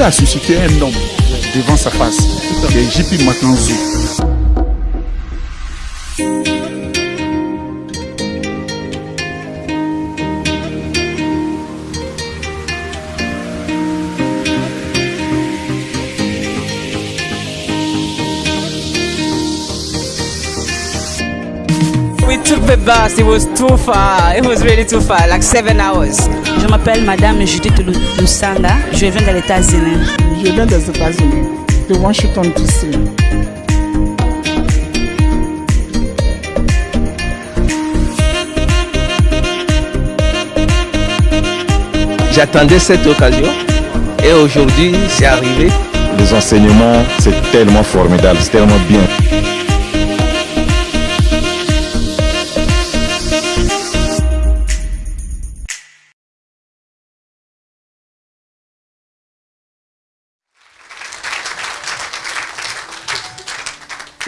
Dieu a suscité un homme devant sa face, c'est JP Makanzou. Bus, it was too far. It was really too far, like seven hours. Je m'appelle Madame Judith Lu- Lusanga. Je viens des États-Unis. Je viens des États-Unis, de Washington DC. J'attendais cette occasion et aujourd'hui c'est arrivé. Les enseignements, c'est tellement formidable, c'est tellement bien.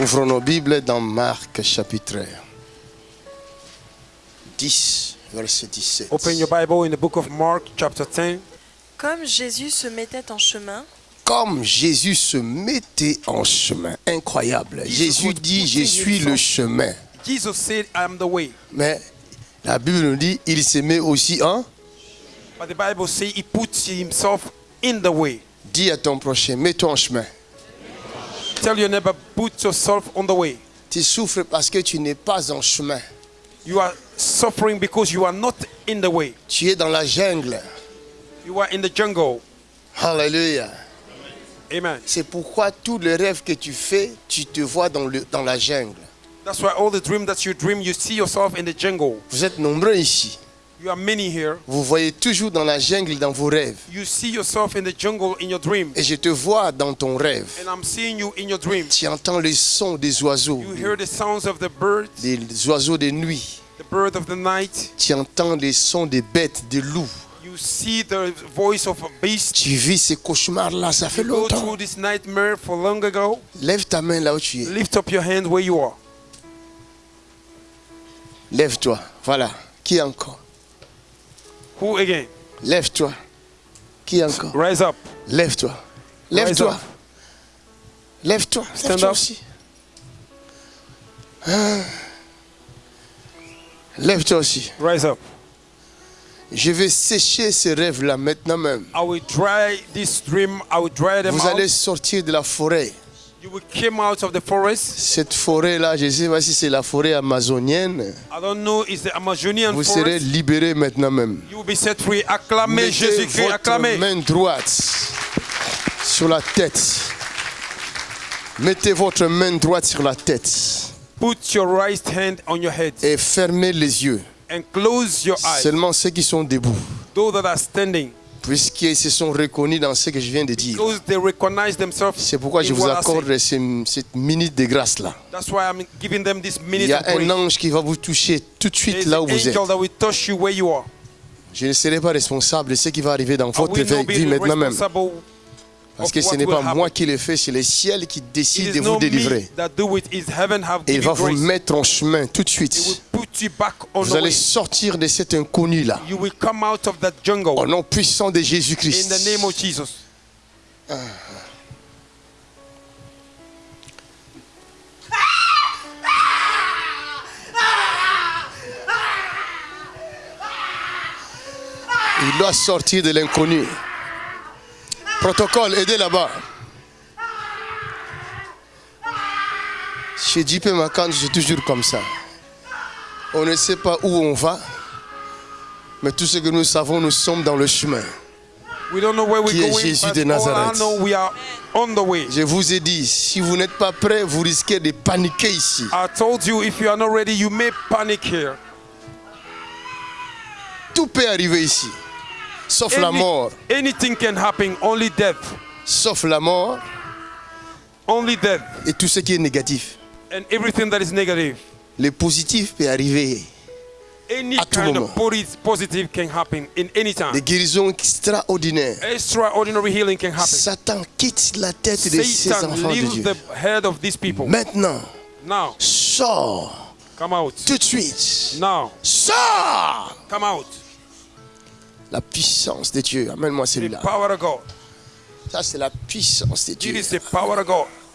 Ouvrons nos Bibles dans Marc chapitre 10, verset 17. Open your Bible in the book of Mark, chapter 10. Comme Jésus se mettait en chemin, Comme Jésus se mettait en chemin, incroyable. Jesus Jésus dit, je suis le chemin. Jesus said, I am the way. Mais la Bible nous dit, il se met aussi en... But the Bible says he puts himself in the way. Dis à ton prochain, mets-toi en chemin. Tell your neighbor, put yourself on the way. Tu souffres parce que tu n'es pas en chemin. You are suffering because you are not in the way. Tu es dans la jungle. You are in the jungle. Alléluia. Amen. C'est pourquoi tous les rêves que tu fais, tu te vois dans, le, dans la jungle. That's why all the dream that you dream, you see yourself in the jungle. Vous êtes nombreux ici. You are many here. Vous voyez toujours dans la jungle dans vos rêves. You see yourself in the jungle in your dream. Et je te vois dans ton rêve. And I'm seeing you in your dream. Tu entends les sons des oiseaux, You hear the sounds of the birds, des oiseaux de nuit. the bird of the night. Tu entends les sons des bêtes, des loups. You see the voice of a beast. Tu vis ces cauchemars-là, ça fait You go longtemps. through this nightmare for long ago. Lève ta main là où tu es. Lift up your hand where you are. Lève-toi. Voilà. Qui encore? Who again? Lève-toi. Qui encore? Rise up. Lève-toi. Lève-toi. Lève-toi. Stand Lève-toi up. aussi. Ah. Lève-toi aussi. Rise up. Je vais sécher ces rêves-là maintenant même. I will dry this dream. I will dry them Vous allez out. sortir de la forêt. You will come out of the forest. Cette forêt-là, je ne sais pas si c'est la forêt amazonienne. I don't know. It's the Amazonian Vous serez forest? libérés maintenant même. You will be set free. Acclamez Mettez Jésus-Christ. Acclamez. main droite sur la tête. Mettez votre main droite sur la tête Put your right hand on your head et fermez les yeux. and close your eyes. Seulement ceux qui sont debout, Those that are standing, puisqu'ils se sont reconnus dans ce que je viens de dire. C'est pourquoi je vous accorde cette minute de grâce-là. Il y a un ange qui va vous toucher tout de suite là où vous êtes. Je ne serai pas responsable de ce qui va arriver dans votre vie maintenant même. Parce que ce n'est pas moi qui le fais, c'est le ciel qui décide de vous délivrer. Et il va vous mettre en chemin tout de suite. Vous allez sortir de cet inconnu-là. You will come out of that jungle Au nom puissant de Jésus-Christ. Jesus. Il doit sortir de l'inconnu. Protocole, aidez là-bas. Chez JP Macan, c'est toujours comme ça. On ne sait pas où on va, mais tout ce que nous savons, nous sommes dans le chemin. We don't know where we're Qui est going, Jésus de Nazareth. know we are on the way. Je vous ai dit, si vous n'êtes pas prêts, vous risquez de paniquer ici. I told you if you are not ready, you may panic here. Tout peut arriver ici, sauf la Any- mort. anything can happen, only death. Sauf la mort Only death. et tout ce qui est négatif. And everything that is negative. Le positif peut arriver. Any À tout kind moment. of posi- positive can happen in any time. Des guérisons extraordinaires. Extraordinary healing can happen. Satan quitte la tête de ces Satan enfants de leaves Dieu. the head of these people. Maintenant, Now, sors come out. tout de suite. Now, Sors come out. La puissance de Dieu. Amène-moi celui-là. Ça, c'est la puissance de Dieu.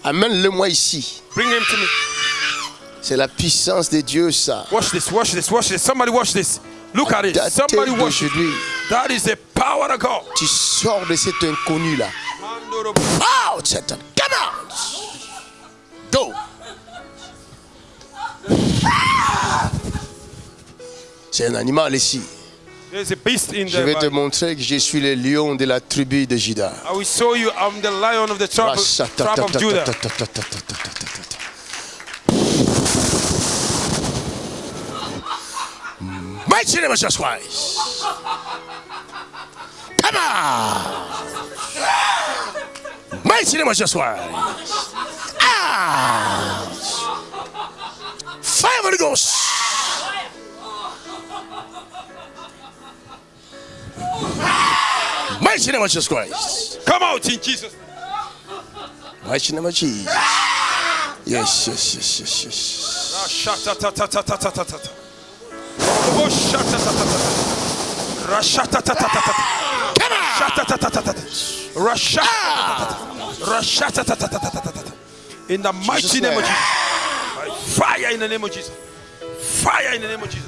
Amène-le-moi ici. Bring him to me. C'est la puissance de Dieu, ça. Watch this, watch this, watch this. Somebody watch this. Look at it. Somebody watch it. That is the power of God. tu sors de cet inconnu-là. Out, Satan. Come out. Go. C'est un animal ici. Je vais te montrer que je suis le lion de la tribu de Juda. I will show you I'm the lion of the tribe of, tribe of Judah. Mighty name of Jesus Christ. Come on. Mighty name of Jesus Christ. Ah. Fire of the Ghost. mighty name of Jesus Christ. Come out in Jesus. Mighty name of Jesus. Yes, yes, yes, yes, yes. In the mighty name of Jesus. Fire in the name of Jesus. Fire in the name of Jesus.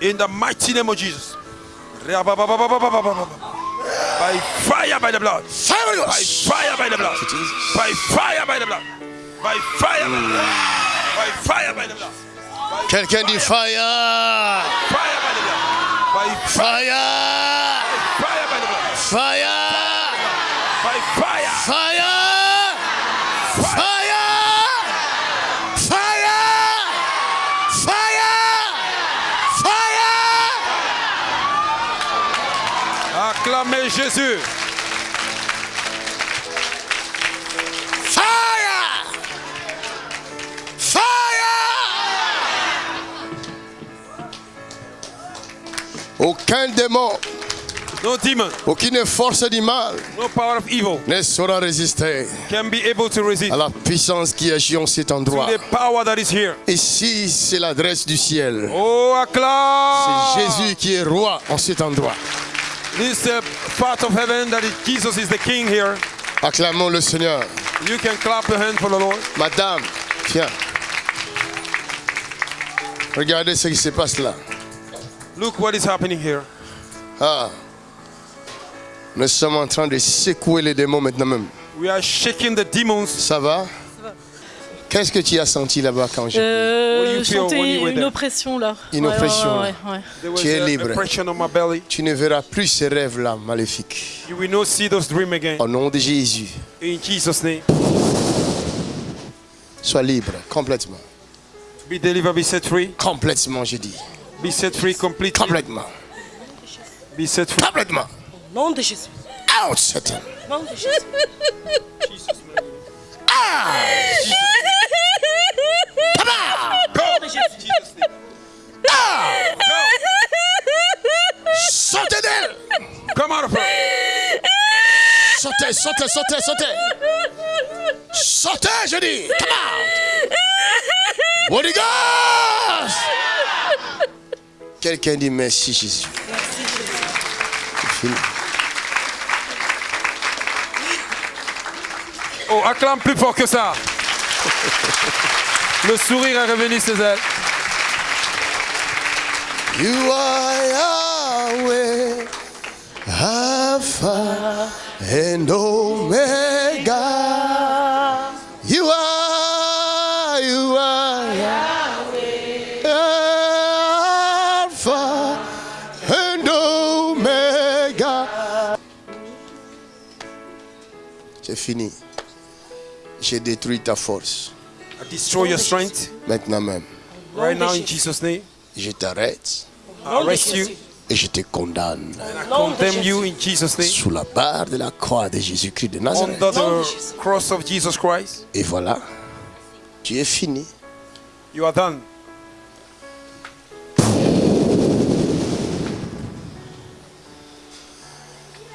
In the mighty name of Jesus. By fire by the blood. By fire by the blood. By fire by the blood. By fire by the blood. By fire by the blood. Can can the fire? Fire by the blood. By fire. Fire by the blood. Fire. Jésus. Fire. Fire. Aucun démon, No demon, aucune force du mal no power of evil ne saura résister can be able to resist à la puissance qui agit en cet endroit. the power that is here. Ici, c'est l'adresse du ciel. Oh, C'est. Jésus qui est roi en cet endroit. This is the part of heaven that is, Jesus is the king here. Acclamons le Seigneur. You can clap your hand for the Lord. Madame, viens. Regardez ce qui se passe là. Look what is happening here. Ah. Nous sommes en train de secouer les démons maintenant même. We are shaking the demons. Ça va? Qu'est-ce que tu as senti là-bas quand j'ai... What do Euh, were une oppression là. Une Ouais, oppression, ouais, ouais. Tu es libre. a pressure on my belly. Tu ne verras plus ces rêves-là maléfiques. You will not see those dreams again. Au nom de Jésus, In Jesus' name. sois libre complètement. Be delivered, be set free. Complètement, je dis. Be set free completely. Complètement. Be set free. Complètement. Nom de Jésus. Out, Satan. Nom de Jésus. Sortez d'elle Come out of her. Sortez, sortez, sortez, sortez Sortez, je dis Come out Holy Ghost Quelqu'un dit merci Jésus. C'est fini. Oh, acclame plus fort que ça. Le sourire est revenu sur elle. You are Yahweh, Alpha and Omega. You are, you are Yahweh, Alpha and Omega. C'est fini. J'ai détruit ta force. I destroy your strength Maintenant même, right now in Jesus' name. je t'arrête I arrest you et je te condamne and I condemn you in Jesus' name. sous la barre de la croix de Jésus-Christ de Nazareth. Under the cross of Jesus Christ. Et voilà, tu es fini. You are done.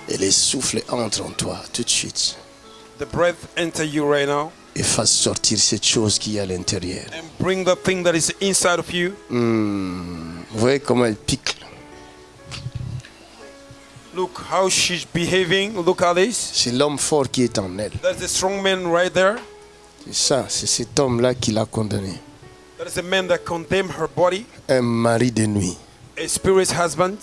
Et les souffles entrent en toi tout de suite The breath enter you right now et fasse sortir cette chose qui est à l'intérieur. and bring the thing that is inside of you. Hmm, Vous voyez comment elle pique. Look how she's behaving. Look at this. C'est l'homme fort qui est en elle. That's the strong man right there. C'est ça, c'est cet homme-là qui l'a condamné. That is the man that condemned her body, Un mari de nuit. a spirit's husband.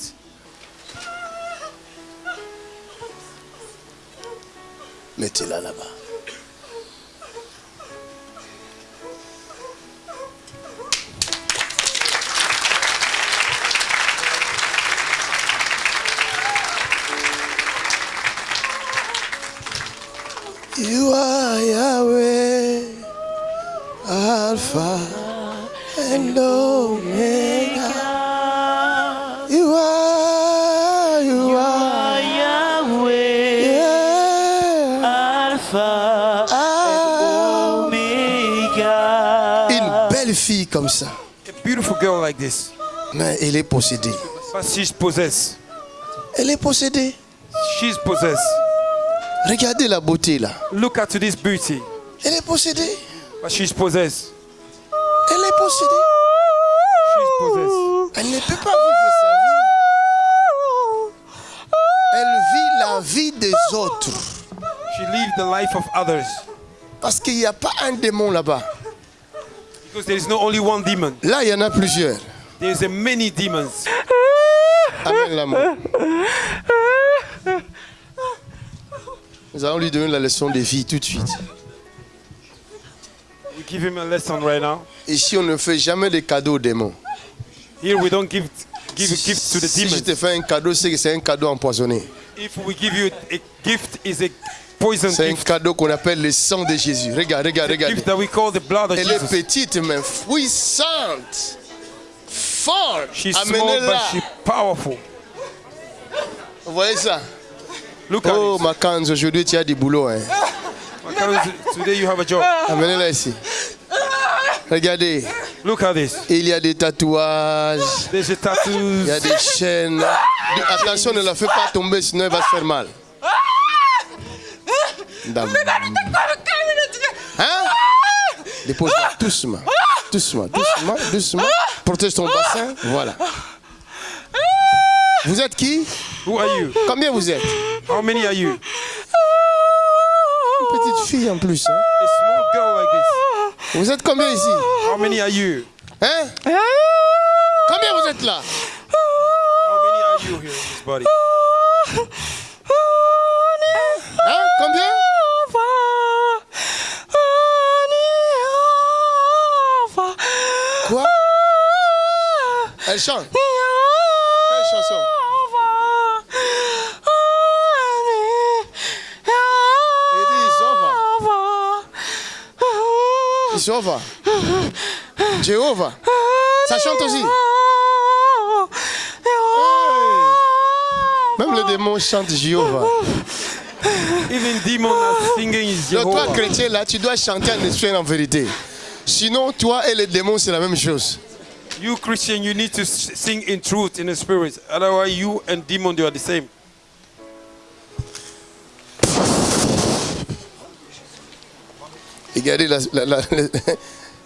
You are Yahweh, Alpha and Omega. Comme ça, A beautiful girl like this. mais elle est possédée. But she's possessed. Elle est possédée. She's possessed. Regardez la beauté là. Look at this beauty. Elle est possédée. But she's possessed. Elle est possédée. She's possessed. Elle ne peut pas vivre sa vie. Elle vit la vie des autres. She lived the life of others. Parce qu'il n'y a pas un démon là-bas. Because there is not only one demon. Là, il y en a plusieurs. There's a many demons. Amen l'amour. Nous allons lui donner la leçon de vie tout de suite. We give him a lesson right now. Ici, on ne fait jamais de cadeaux aux démons? Here we don't give give a gift to the Si je demons. te fais un cadeau, c'est que c'est un cadeau empoisonné. If we give you a gift, is a poison C'est un gift. cadeau qu'on appelle le sang de Jésus. Regarde, regarde, regarde. gift that we call the blood of Elle est Jesus. petite mais puissante. Forte. She's small but Amenez-la. she's powerful. Vous voyez ça? Look at Oh, it. Makanz, aujourd'hui tu as du boulot. Hein. Today you have a job. Amenez-la ici. Regardez, Look at this. il y a des tatouages, There's a il y a des chaînes. Attention, ne la fais pas tomber, sinon elle va se faire mal. Dame. Hein Dépose-la doucement, doucement, doucement, doucement. Protège ton bassin. Voilà. Vous êtes qui Who are you? Combien vous êtes How many are you? Une petite fille en plus. hein. A small girl like this. Vous êtes combien ici How many are you? Hein Combien vous êtes là How many are you here in this body? Hein Combien Quoi Elle chante. Quelle chanson? Il dit Zova. Zova. Jéhovah. Ça chante aussi. Même les démons chantent Jéhovah. Even demons are singing Donc toi, Jehovah. chrétien, là, tu dois chanter en esprit en vérité. Sinon, toi et les démons, c'est la même chose. You Christian, you need to sing in truth, in the spirit. Otherwise, you and demon, they are the same. Regardez la, la, la-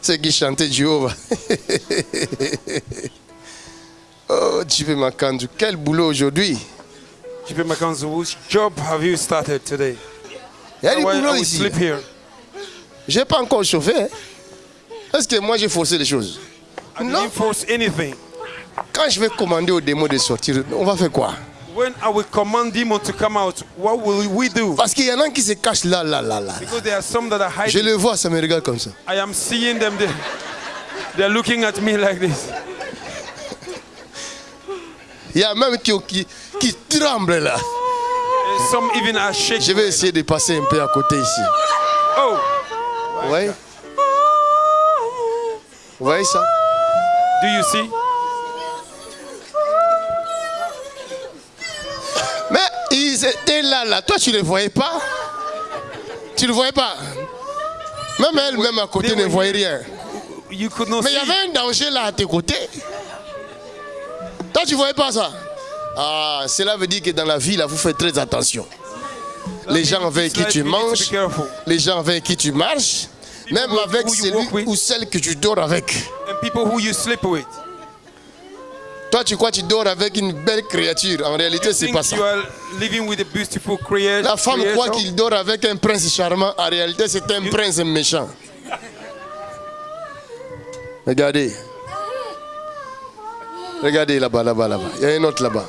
ceux qui chantaient Jéhovah. oh, Dieu Makandu, quel boulot aujourd'hui. Chipe Makanzu, which job have you started today? Il y a du boulot ici. sleep here. Je n'ai pas encore chauffé. Est-ce que moi j'ai forcé les choses I didn't force anything. Quand je vais commander aux démons de sortir, on va faire quoi? When I will command demon to come out, what will we do? Parce qu'il y en a qui se cachent là, là, là, là. Because there are some that are Je hiding. le vois, ça me regarde comme ça. I am seeing them. They, they're looking at me like this. Il y a même qui, qui, qui tremblent là. And some even are shaking. Je vais essayer de passer un peu à côté ici. Oh, Vous voyez? Vous voyez ça? Do you see? Mais ils étaient là, là. Toi, tu ne les voyais pas? Tu ne voyais pas? Même elle, même à côté, ne voyait rien. You could not Mais il y avait un danger là à tes côtés. Toi, tu ne voyais pas ça? Ah, cela veut dire que dans la vie, là, vous faites très attention. Les gens avec qui tu manges, les gens avec qui tu marches, même avec who you celui walk with. ou celle que tu dors avec. And people who you sleep with. Toi, tu crois que tu dors avec une belle créature. En réalité, c'est think pas ça. you are living with a beautiful crea- La femme croit creator? qu'il dort avec un prince charmant. En réalité, c'est un prince méchant. Regardez. Regardez là-bas, là-bas, là-bas. Il y a un autre là-bas.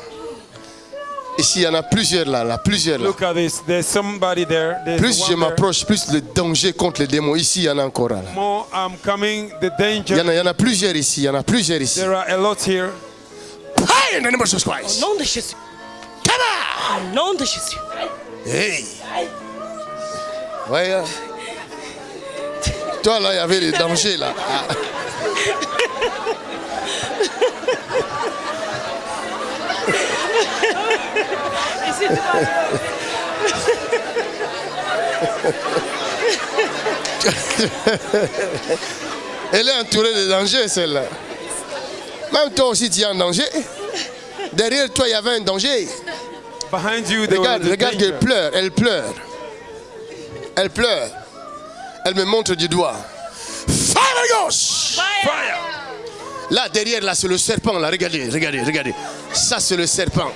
Ici, il y en a plusieurs là, là, plusieurs là. Look at this. There's somebody there. There's Plus je m'approche, plus le danger contre les démons. Ici, il y en a encore là. More I'm coming. The Il y, en danger. a, il y en a plusieurs ici. Il y en a plusieurs ici. There are a lot here. Hey, in the name of Jesus Christ. Au nom de Jésus. Come on. Au nom de Jésus. Hey. Ouais. hein. Toi, là, il y avait les dangers, là. Elle est entourée de dangers, celle-là. Même toi aussi, tu es en danger. Derrière toi, il y avait un danger. Behind you, there Regarde, regarde qu'elle pleure, elle pleure. Elle pleure. Elle me montre du doigt. Fire Holy Ghost! Fire. Là, derrière, là, c'est le serpent, là. Regardez, regardez, regardez. Ça, c'est le serpent.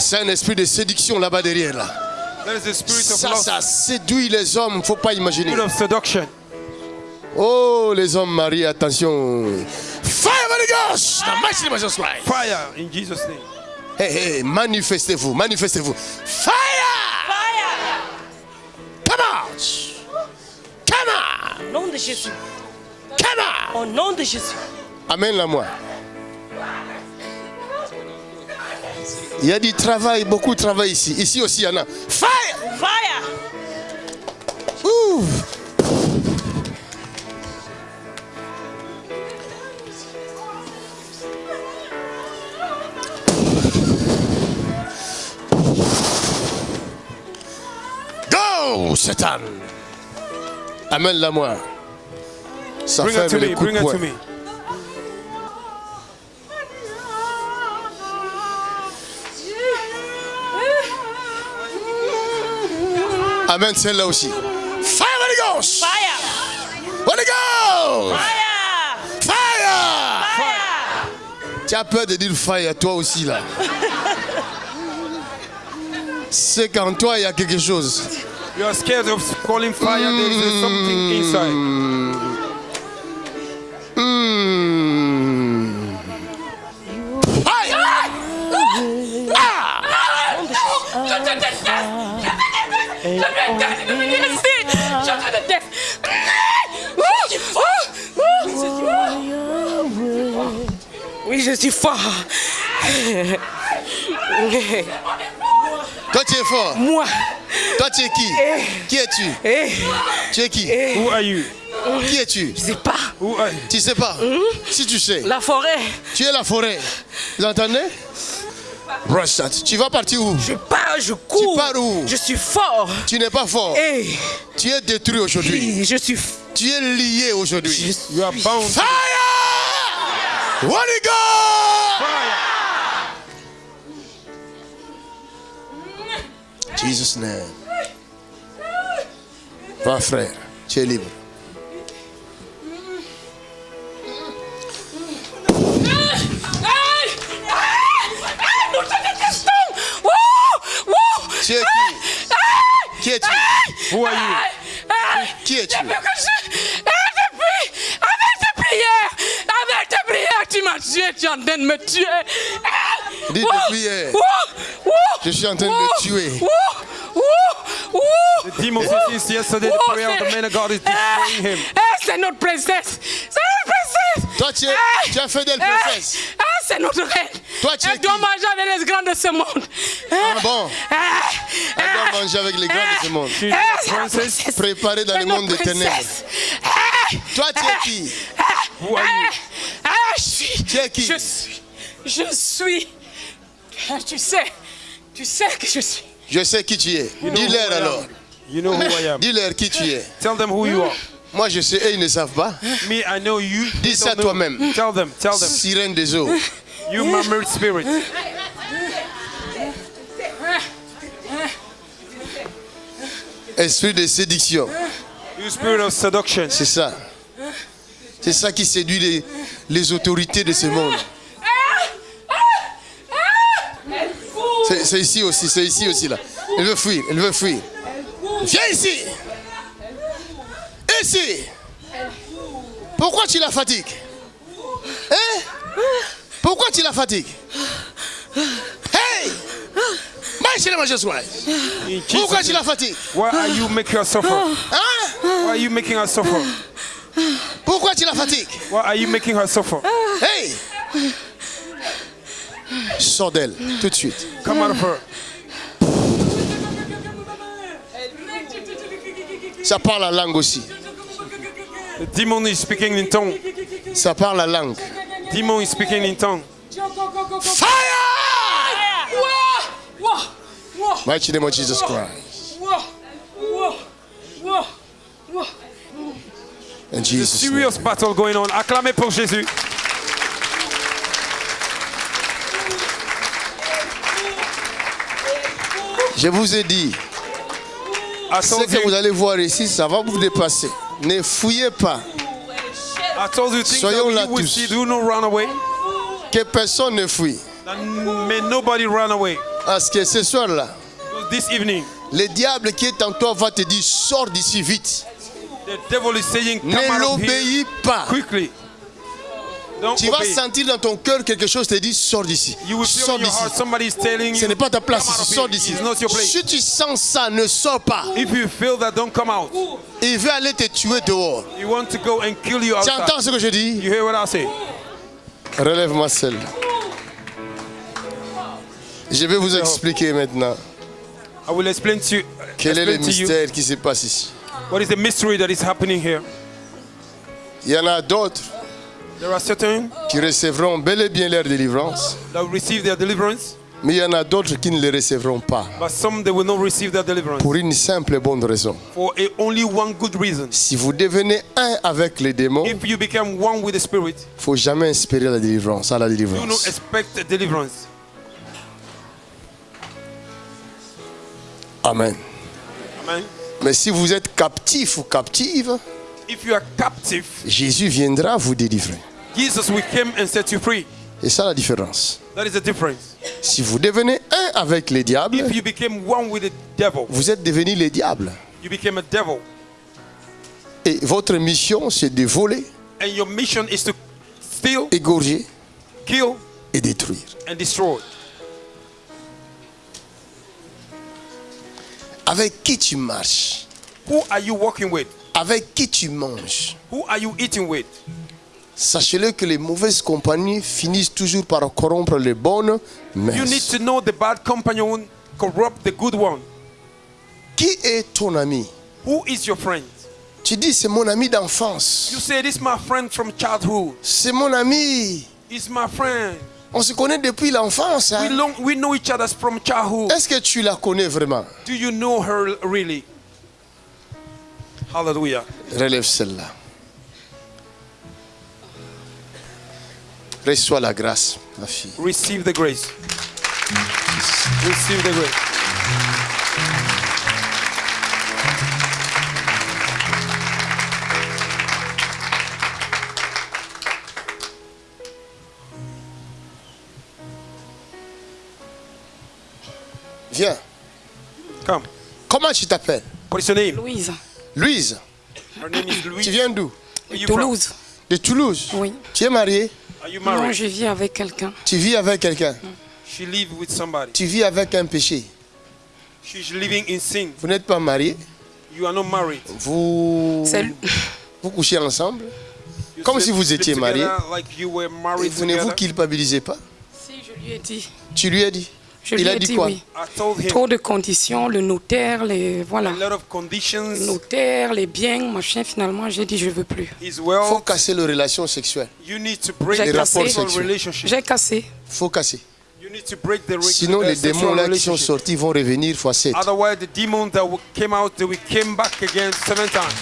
C'est un esprit de séduction là-bas derrière, là. There is the spirit of Ça, ça séduit les hommes, faut pas imaginer. Spirit of seduction. Oh, les hommes mariés, attention. Fire Holy Ghost! The mighty Christ. Fire in Jesus' name. Hey, hey, manifestez-vous, manifestez-vous. Fire! Come out! Come on! Au nom de Jésus. Come on! Au nom de Jésus. Amène-la moi. Il y a du travail, beaucoup de travail ici. Ici aussi, il y en a. Fire! Fire. Ouh. Go, Satan! Amène-la moi. Ça Bring her fait to les me. coups Bring de poing. Amène celle-là aussi. Fire Holy Ghost! Fire. Holy Ghost! Fire. Fire! Fire. Tu as peur de dire fire, toi aussi là. C'est qu'en toi, il y a quelque chose. You are scared of calling fire. There is something inside. Je suis fort. Toi, tu es fort. Moi. Toi, tu es qui? Qui es-tu? Eh. Tu es qui? Who are you? Qui es-tu? Je sais pas. Who are you? Tu sais pas? Si tu sais. La forêt. Tu es la forêt. Vous entendez? Tu vas partir où? Je pars, je cours. Tu pars où? Je suis fort. Tu n'es pas fort. Eh. Tu es détruit aujourd'hui. Je suis. Tu es lié aujourd'hui. You are bound. Fire! Holy Ghost! Jesus name. Va frère, tu es libre. Nous te détestons. Wouh, wouh. Tu es qui? Qui es-tu? Who are you? Qui es-tu Depuis que je. Eh, depuis. Avec tes prières. Avec tes m'as tué. Tu es en train de me tuer. Eh, Dis depuis hier. Je suis en train de le tuer. The demons since yesterday, the prayer of the c'est- man of God is Eh, destroying him. eh, c'est notre princesse. C'est notre princesse. Toi, tu es, tu es fidèle eh, princesse. eh, c'est notre reine. Toi, tu es Elle doit manger avec les grands de ce monde. Ah bon? Elle doit manger avec les grands de ce monde. Princesse. Préparée dans le monde des ténèbres. Toi, tu es qui? Who are you? je suis. Qui? Je suis. Je suis. Eh, Tu sais. Tu sais que je suis. Je sais qui tu es. You know who Dis-leur I am. alors. You know who I am. Dis-leur qui tu es. Tell them who you are. Moi, je sais et ils ne savent pas. Me, I know you. Dis ça toi-même. Tell them. Tell them. Sirène des eaux. You murmured spirit. Esprit de séduction. You spirit of seduction. C'est ça. C'est ça qui séduit les, les autorités de ce monde. C'est ici aussi, c'est ici aussi là. Elle veut fuir, elle veut fuir. Viens ici. Ici. Pourquoi tu la fatigues? Hein? Pourquoi tu la fatigues? Hey Pourquoi tu la fatigues? Why are you making her suffer? Hein? Why are you making her suffer? Pourquoi tu la fatigues? Why are you making her suffer? Hey Sors d'elle, tout de suite. Come out of her. Ça parle la langue aussi. The demon is speaking in tongue. Ça parle la langue. Demon is speaking in tongue. Fire Mighty name of Jesus Christ. In Jesus' name. serious battle going on. Acclamez pour Jésus. Je vous ai dit, I ce que vous allez voir ici, ça va vous dépasser. Ne fouillez pas. I told you things Soyons là tous. see. Do not run away. Que personne ne fuit. May nobody run away. Parce que ce soir-là, This evening, le diable qui est en toi va te dire sors d'ici vite. Ne l'obéis pas. quickly. Don't Tu vas sentir dans ton cœur quelque chose te dit sors d'ici. Sors d'ici. heart somebody is telling Ce n'est pas ta place sors d'ici. It's not your place. Si tu sens ça, ne sors pas. If you feel that, don't come out. Il veut aller te tuer dehors. You want to go and kill you Tu entends ce que je dis? You hear what I say? Relève-moi celle. Je vais vous expliquer maintenant I will explain to you. quel est le you mystère qui se passe ici? What is the mystery that is happening here? Il y en a d'autres There are certain qui recevront bel et bien leur délivrance, that will receive their deliverance, mais il y en a d'autres qui ne le recevront pas. but some they will not receive their deliverance Pour une simple et bonne raison. for a, only one good reason. Si vous devenez un avec les démons, il If you become one with the spirit, ne faut jamais espérer la délivrance, à la do not délivrance. expect deliverance. Amen. Amen. Mais si vous êtes captif ou captive, If you are captive, Jésus viendra vous délivrer. Jesus will come and set you free. Et ça la différence. That is the difference. Si vous devenez un avec les diables, If you became one with the devil, vous êtes devenu les diables. you became a devil. Et votre mission, c'est de voler, And your mission is to steal, égorger kill, et détruire. and destroy. Avec qui tu marches? Who are you walking with? Avec qui tu manges? Who are you eating with? Sachez-le que les mauvaises compagnies finissent toujours par corrompre les bonnes You need to know the bad companion corrupt the good one. Qui est ton ami? Who is your friend? Tu dis, c'est mon ami d'enfance. You say, This is my friend from childhood. C'est mon ami. He's my friend. On se connaît depuis l'enfance. We, hein. Est-ce que tu la connais vraiment? Do you know her really? Hallelujah. Relève celle-là. Reçois la grâce, ma fille. Receive the grace. Receive the grace. Viens. Come. Comment tu t'appelles? What is your name? Louise, Louise. Her name is Louise. Tu viens d'où? You from? Toulouse. De Toulouse? Oui. Tu es mariée Are you Non, married? je vis avec quelqu'un. Tu vis avec quelqu'un? She live with somebody. Tu vis avec un péché. She's living in sin. Vous n'êtes pas mariés? You are not married. Vous, C'est vous couchez ensemble? You Comme si vous étiez mariés. Like you were Et married vous ne vous culpabilisez pas? Si, je lui ai dit. Tu lui as dit? Je Il lui a ai dit dit quoi? oui. I told him Trop de conditions, le notaire, les voilà. Le notaire, les biens, machin. Finalement, j'ai dit je veux plus. Il faut casser les relations sexuelles. You need to break J'ai the cassé. J'ai cassé. Il faut casser. You need to break the re- Sinon, les démons là qui sont relationship. sortis vont revenir fois 7. Otherwise, the demons that will- came out, they will came back again seven times.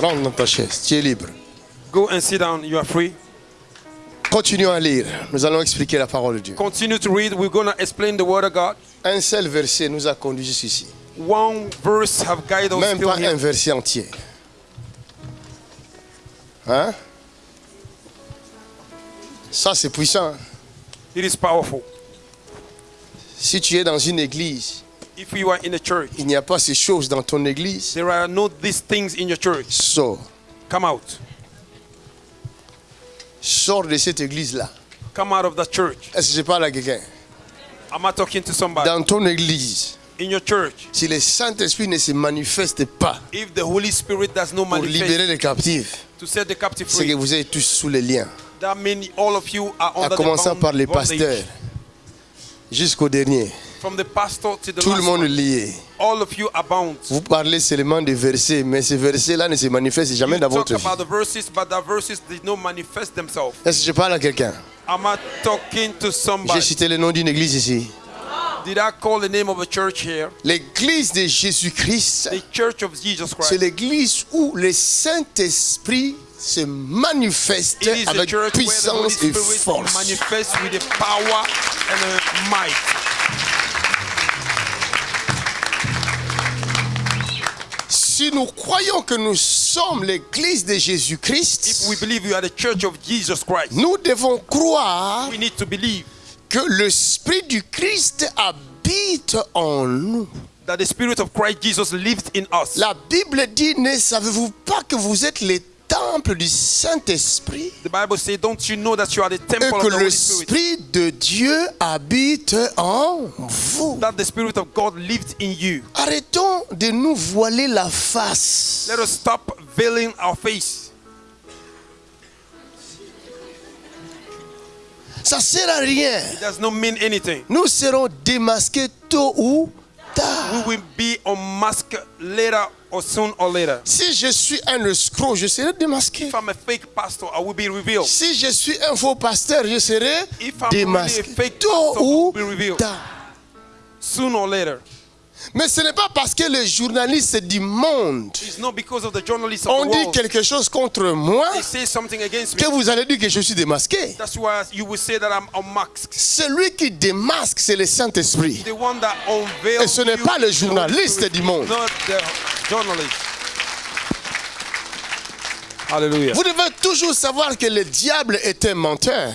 Rentre dans ta chaise, tu es libre. Go and sit down. You are free. Continuons à lire. Nous allons expliquer la parole de Dieu. Continue to read. We're going to explain the word of God. Un seul verset nous a conduits jusqu'ici. One verse have guided us Même pas un here. verset entier. Hein? Ça, c'est puissant. It is powerful. Si tu es dans une église, If you are in a church, il n'y a pas ces choses dans ton église, there are no these things in your church. sors. Come out. Sors de cette église-là. Come out of that church. Est-ce que je parle à quelqu'un? Am I talking to somebody? Dans ton église, In your church, si le Saint-Esprit ne se manifeste pas if the Holy Spirit does not pour libérer manifest les captifs, to set the captive c'est que free, vous êtes tous sous les liens. that means all of you are À under commencer the par les pasteurs jusqu'au dernier. From the pastor to the Tout le monde one, lié. all of you are bound. Vous parlez seulement des versets, mais ces versets-là ne se manifestent jamais You dans talk votre vie. about the verses, but the verses did not manifest themselves. Est-ce que je parle à quelqu'un? J'ai cité le nom d'une église ici. Did I call the name of a church here? L'église de Jésus-Christ, The Church of Jesus c'est Christ. l'église où le Saint-Esprit se manifeste avec puissance et force. Si nous croyons que nous sommes l'église de Jésus-Christ, we believe you are the church of Jesus Christ, nous devons croire we need to believe que l'Esprit du Christ habite en nous. that the Spirit of Christ Jesus lives in us. La Bible dit, ne savez-vous pas que vous êtes les temples du Saint-Esprit The Bible says, Don't you know that you are the et temple of que the Holy Spirit? l'Esprit de Dieu habite en vous. That the Spirit of God lives in you. Arrêtons de nous voiler la face. Let us stop veiling our face. Ça sert à rien. It does not mean anything. Nous serons démasqués tôt ou tard. We will be unmasked later or soon or later. Si je suis un escroc, je serai démasqué. If I'm a fake pastor, I will be revealed. Si je suis un faux pasteur, je serai If I'm really a démasqué fake tôt pastor, I ou will be revealed. tard. Soon or later. Mais ce n'est pas parce que les journalistes du monde It's not because of the journalists of ont dit quelque chose contre moi They say something against me. que vous allez dire que je suis démasqué. That's why you will say that I'm unmasked. Celui qui démasque, c'est le Saint-Esprit. The one that unveils Et ce n'est pas le is the Holy journaliste Spirit, du monde. Not the journalist. Hallelujah. Vous devez toujours savoir que le diable est un menteur.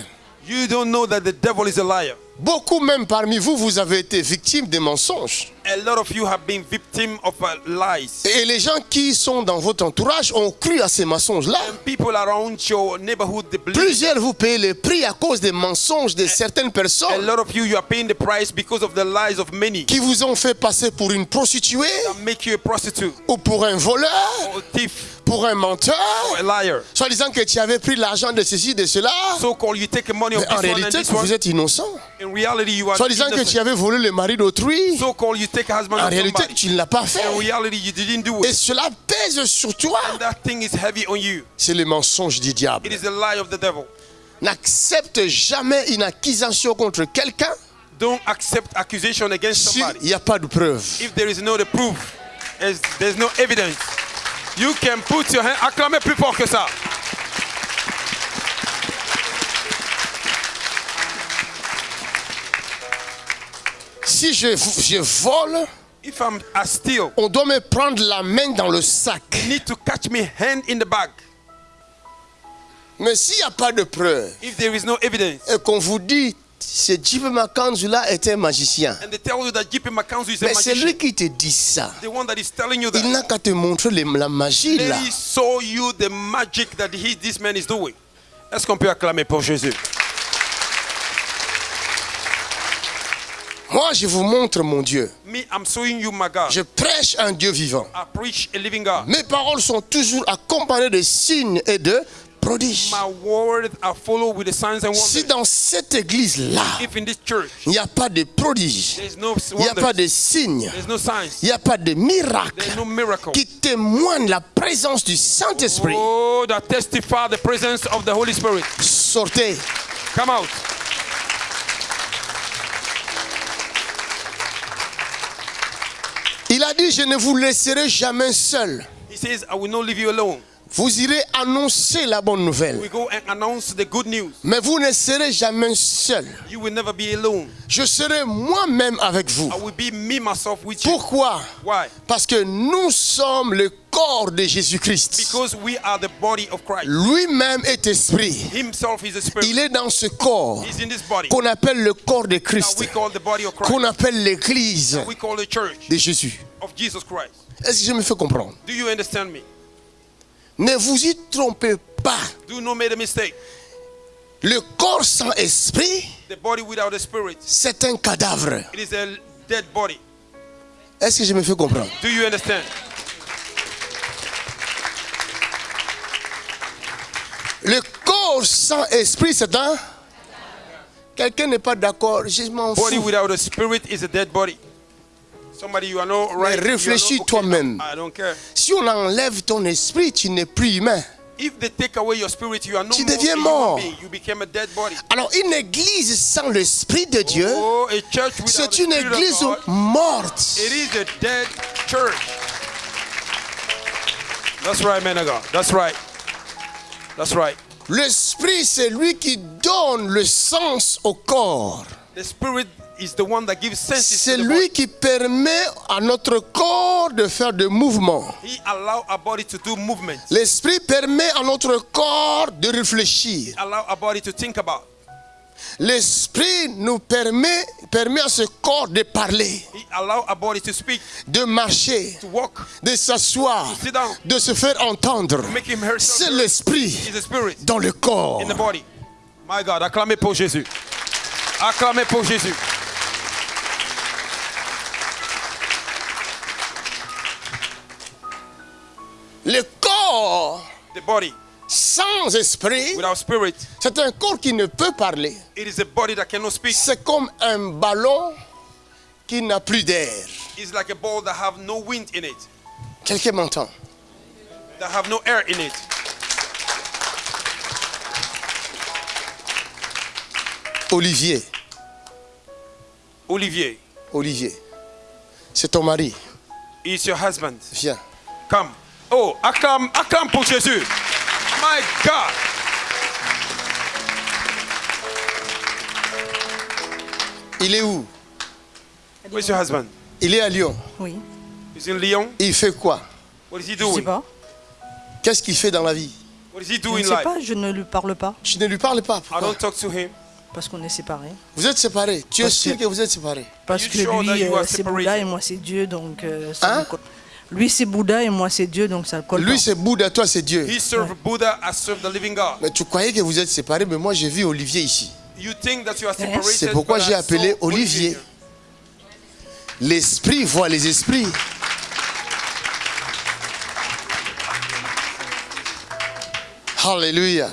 You don't know that the devil is a liar. Beaucoup même parmi vous, vous avez été victime des mensonges. A lot of you have been victim of uh, lies. Et les gens qui sont dans votre entourage ont cru à ces mensonges-là. And people around your neighborhood, they believe. Plusieurs vous payez le prix à cause des mensonges de certaines A personnes lot of you, you are paying the price because of the lies of many qui vous ont fait passer pour une prostituée that make you a prostitute ou pour un voleur, or a thief pour un menteur, or a liar. soit disant que tu avais pris l'argent de ceci, de cela. So called you take the money of Mais en réalité, vous êtes innocent. In reality, you are Soit disant que tu avais volé le mari d'autrui. So called you take a husband En réalité, tu ne l'as pas fait. In reality, you didn't do Et cela pèse sur toi. C'est le mensonge du diable. It is the lie of the devil. N'accepte jamais une accusation contre quelqu'un Don't accept accusation against s'il somebody n'y a pas de preuve. if there is no the proof. There's no evidence. You can put your hand. Acclamez plus fort que ça. Si je, je vole, If I'm I steal, on doit me prendre la main dans le sac. you need to catch me hand in the bag. Mais s'il n'y a pas de preuve If there is no evidence, et qu'on vous dit ce Jim Makanzu là est un magicien, and they tell you that JP McCanzu is a mais c'est lui qui te dit ça. the one that is telling you Il that, n'a qu'à te montrer la magie là. he show you the magic that he, this man is doing. Est-ce qu'on peut acclamer pour Jésus? Moi, je vous montre mon Dieu. Me, I'm showing you my God. Je prêche un Dieu vivant. I preach a living God. Mes paroles sont toujours accompagnées de signes et de prodiges. My words are followed with the signs and Si dans cette église-là, If in this church il n'y a pas de prodiges, there's no il n'y a pas de signes, no il n'y a pas de miracles there's no miracle. qui témoignent la présence du Saint-Esprit, Oh, that testify the presence of the Holy Spirit. sortez. Come out. Il a dit, je ne vous laisserai jamais seul. He says, I will not leave you alone. Vous irez annoncer la bonne nouvelle. We go and announce the good news. Mais vous ne serez jamais seul. You will never be alone. Je serai moi-même avec vous. I will be me myself with you. Pourquoi? Why? Parce que nous sommes le corps de Jésus-Christ. Because we are the body of Christ. Lui-même est esprit. Himself is a spirit. Il est dans ce corps qu'on appelle le corps de Christ, qu'on appelle l'église de Jésus. of Jesus Christ. Est-ce que je me fais comprendre? Do you understand me? Ne vous y trompez pas. Do not make a mistake. Le corps sans esprit, The body without a spirit, c'est un cadavre. it is a dead body. Est-ce que je me fais comprendre? Do you understand? Le corps sans esprit, c'est un... Quelqu'un n'est pas d'accord, je m'en Body fous. without a spirit is a dead body. Somebody you are not right. you are not réfléchis toi-même. I don't care. Si on enlève ton esprit, tu n'es plus humain. If they take away your spirit, you are no Tu deviens mort. being. You became a dead body. Alors une église sans l'esprit de Dieu, Oh, a church without c'est une église God, morte. It is a dead church. That's right, man of God. That's right. That's right. L'esprit, c'est lui qui donne le sens au corps. The spirit c'est lui qui permet à notre corps de faire des mouvements. L'esprit permet à notre corps de réfléchir. L'esprit nous permet, permet à ce corps de parler, speak, de marcher, de s'asseoir, de se faire entendre. C'est l'esprit dans le corps. My God, acclamez pour Jésus. Acclamez pour Jésus. The body sans esprit, without spirit, c'est un corps qui ne peut parler. it is a body that cannot speak. C'est comme un ballon qui n'a plus d'air. It's like a ball that have no wind in it, Quelqu'un m'entend? That have no air in it. Olivier, Olivier, Olivier, c'est ton mari. is your husband. Viens. Come. Oh, acclame, acclame pour Jésus. My God. Il est où? Where's your husband? Il est à Lyon. Oui. He's in Lyon? Il fait quoi? What is he Je sais doing? pas. Qu'est-ce qu'il fait dans la vie? What does he Je do ne sais life? pas, je ne lui parle pas Tu ne lui parles pas. I Pourquoi don't talk to him. parce qu'on est séparés. Vous êtes séparés. Tu es sûr que- que vous êtes séparés? Parce You que sure lui, euh, c'est? Bouddha et moi c'est Dieu, donc euh, ça Hein? Lui c'est Bouddha et moi c'est Dieu, donc ça ne colle Lui c'est Bouddha, toi c'est Dieu. He served Buddha. I serve the living God. Mais tu croyais que vous êtes séparés, mais moi j'ai vu Olivier ici. You think that you are separated. C'est pourquoi j'ai I appelé Olivier. L'esprit voit les esprits. Alléluia.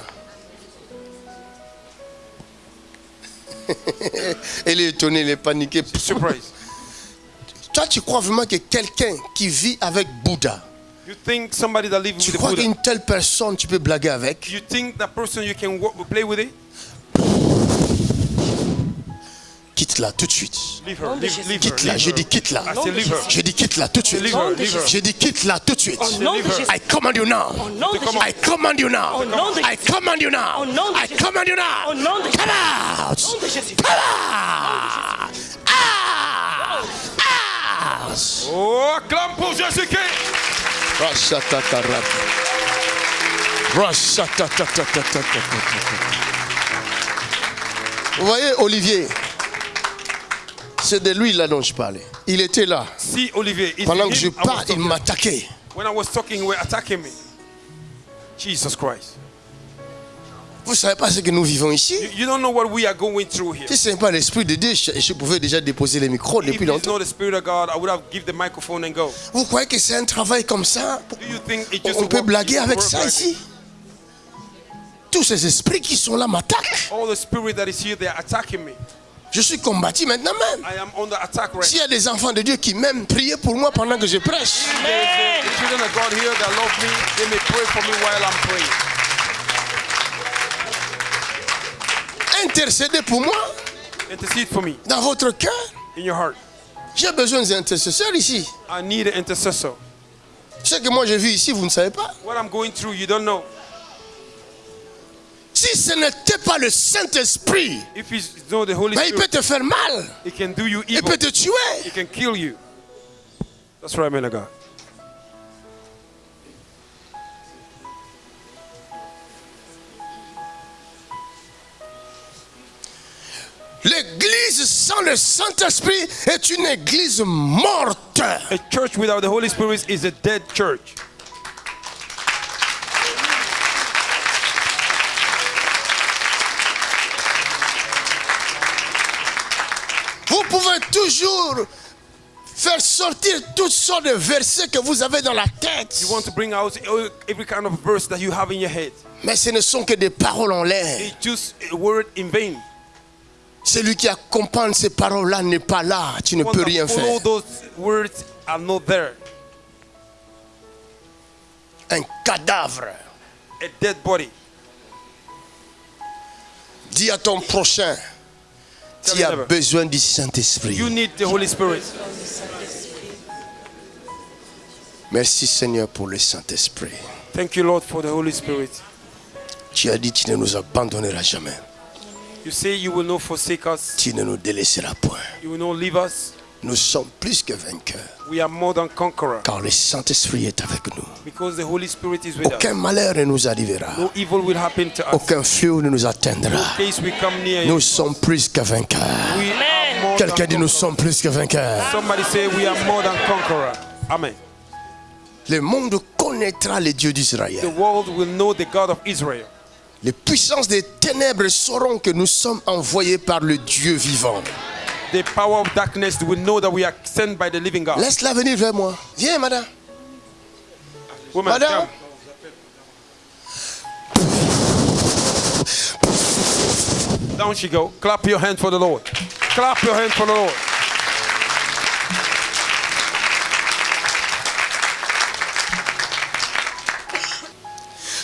Elle est étonnée, elle est paniquée. Surprise. Toi, tu crois vraiment que quelqu'un qui vit avec Bouddha, You think somebody that lives tu with crois Buddha. qu'une telle personne, tu peux blaguer avec? You think that person you can work, play with it? Quitte-la tout de suite. Leave her. Leave, leave her. Quitte-la, je dis quitte-la. I say leave her. Je dis quitte-la tout de suite. Je dis quitte-la tout de suite. I command you now. I command you now. I command you now. I command you now. Out. Come out. Oh, clame pour Jésus-Christ. Vous voyez, Olivier, c'est de lui là dont je parlais. Il était là. Si, Olivier, Pendant que je parle, il m'attaquait. When I was talking, he attacking me. Jesus Christ. Vous ne savez pas ce que nous vivons ici You, don't know what we are going through here. Si ce n'est pas l'esprit de Dieu, je, pouvais déjà déposer les micros depuis longtemps. Vous croyez que c'est un travail comme ça Do you think it's just On peut blaguer avec ça ici? Tous ces esprits qui sont là m'attaquent. All the spirit that is here, they are attacking me. Je suis combattu maintenant même. I am under attack right S'il y a des enfants de Dieu qui m'aiment, priez pour moi pendant que je prêche. now. Intercédez pour moi Intercede for me dans votre cœur. in your heart. J'ai besoin des intercesseurs ici. I need an intercessor. Ce que moi j'ai vu ici, vous ne savez pas. What I'm going through, you don't know. Si ce n'était pas le Saint-Esprit, If it's not the Holy ben, il peut te faire mal. it can do you Il evil. peut te tuer. It can kill you. That's right, man of God. L'église sans le Saint-Esprit est une église morte. A church without the Holy Spirit is a dead church. Vous pouvez toujours faire sortir toutes sortes de versets que vous avez dans la tête. You want to bring out every kind of verse that you have in your head. Mais ce ne sont que des paroles en l'air. It's just a word in vain. Celui qui accompagne ces paroles-là n'est pas là. Tu ne peux rien faire. those words are not there. Un cadavre. A dead body. Dis à ton prochain, Tell tu as besoin du Saint-Esprit. You need the Holy Spirit. Merci Seigneur pour le Saint-Esprit. Thank you, Lord, for the Holy Spirit. Tu as dit tu ne nous abandonneras jamais. You say you will not forsake us. Tu ne nous délaisseras point. You will not leave us. Nous sommes plus que vainqueurs. We are more than conquerors Car le Saint-Esprit est avec nous. because the Holy Spirit is with us. Aucun malheur ne nous arrivera. No evil will happen to us. Aucun fléau ne nous In atteindra. case we come near you, Nous sommes plus que vainqueurs. we are more Quelqu'un than dit nous conquerors. sommes plus que vainqueurs. Somebody say we are more than conquerors. Amen. Le monde connaîtra les dieux The d'Israël. world will know the God of Israel. Les puissances des ténèbres sauront que nous sommes envoyés par le Dieu vivant. The power of darkness will know that we are sent by the living God. Laisse-la venir vers moi. Viens, madame. Woman, Madame. come. Down she go. Clap your hand for the Lord. Clap your hand for the Lord.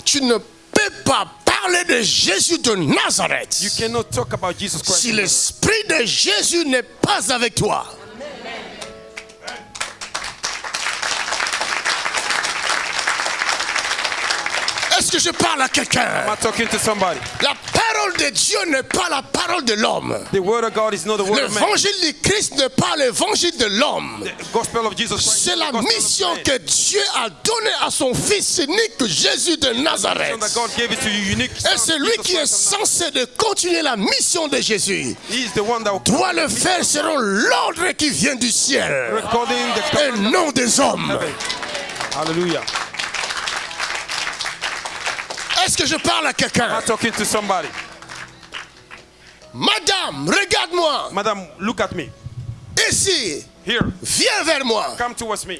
Tu ne peux pas parler de Jésus de Nazareth You cannot talk about Jesus Christ. si l'Esprit de Jésus n'est pas avec toi. Est-ce que je parle à quelqu'un Am I talking to somebody? La parole de Dieu n'est pas la parole de l'homme. The word of God is not the word of man. L'évangile du Christ n'est pas l'évangile de l'homme. The gospel of Jesus Christ. C'est la mission que Dieu a donnée à son Fils unique Jésus de Nazareth. Et celui qui est censé de continuer la mission de Jésus Nazareth. He is the one that will doit le faire selon l'ordre qui vient du ciel et non des hommes. Hallelujah. Est-ce que je parle à quelqu'un? I talking to somebody? Madame, regarde-moi. Madam, look at me. Ici, Here. viens vers moi. Come towards me.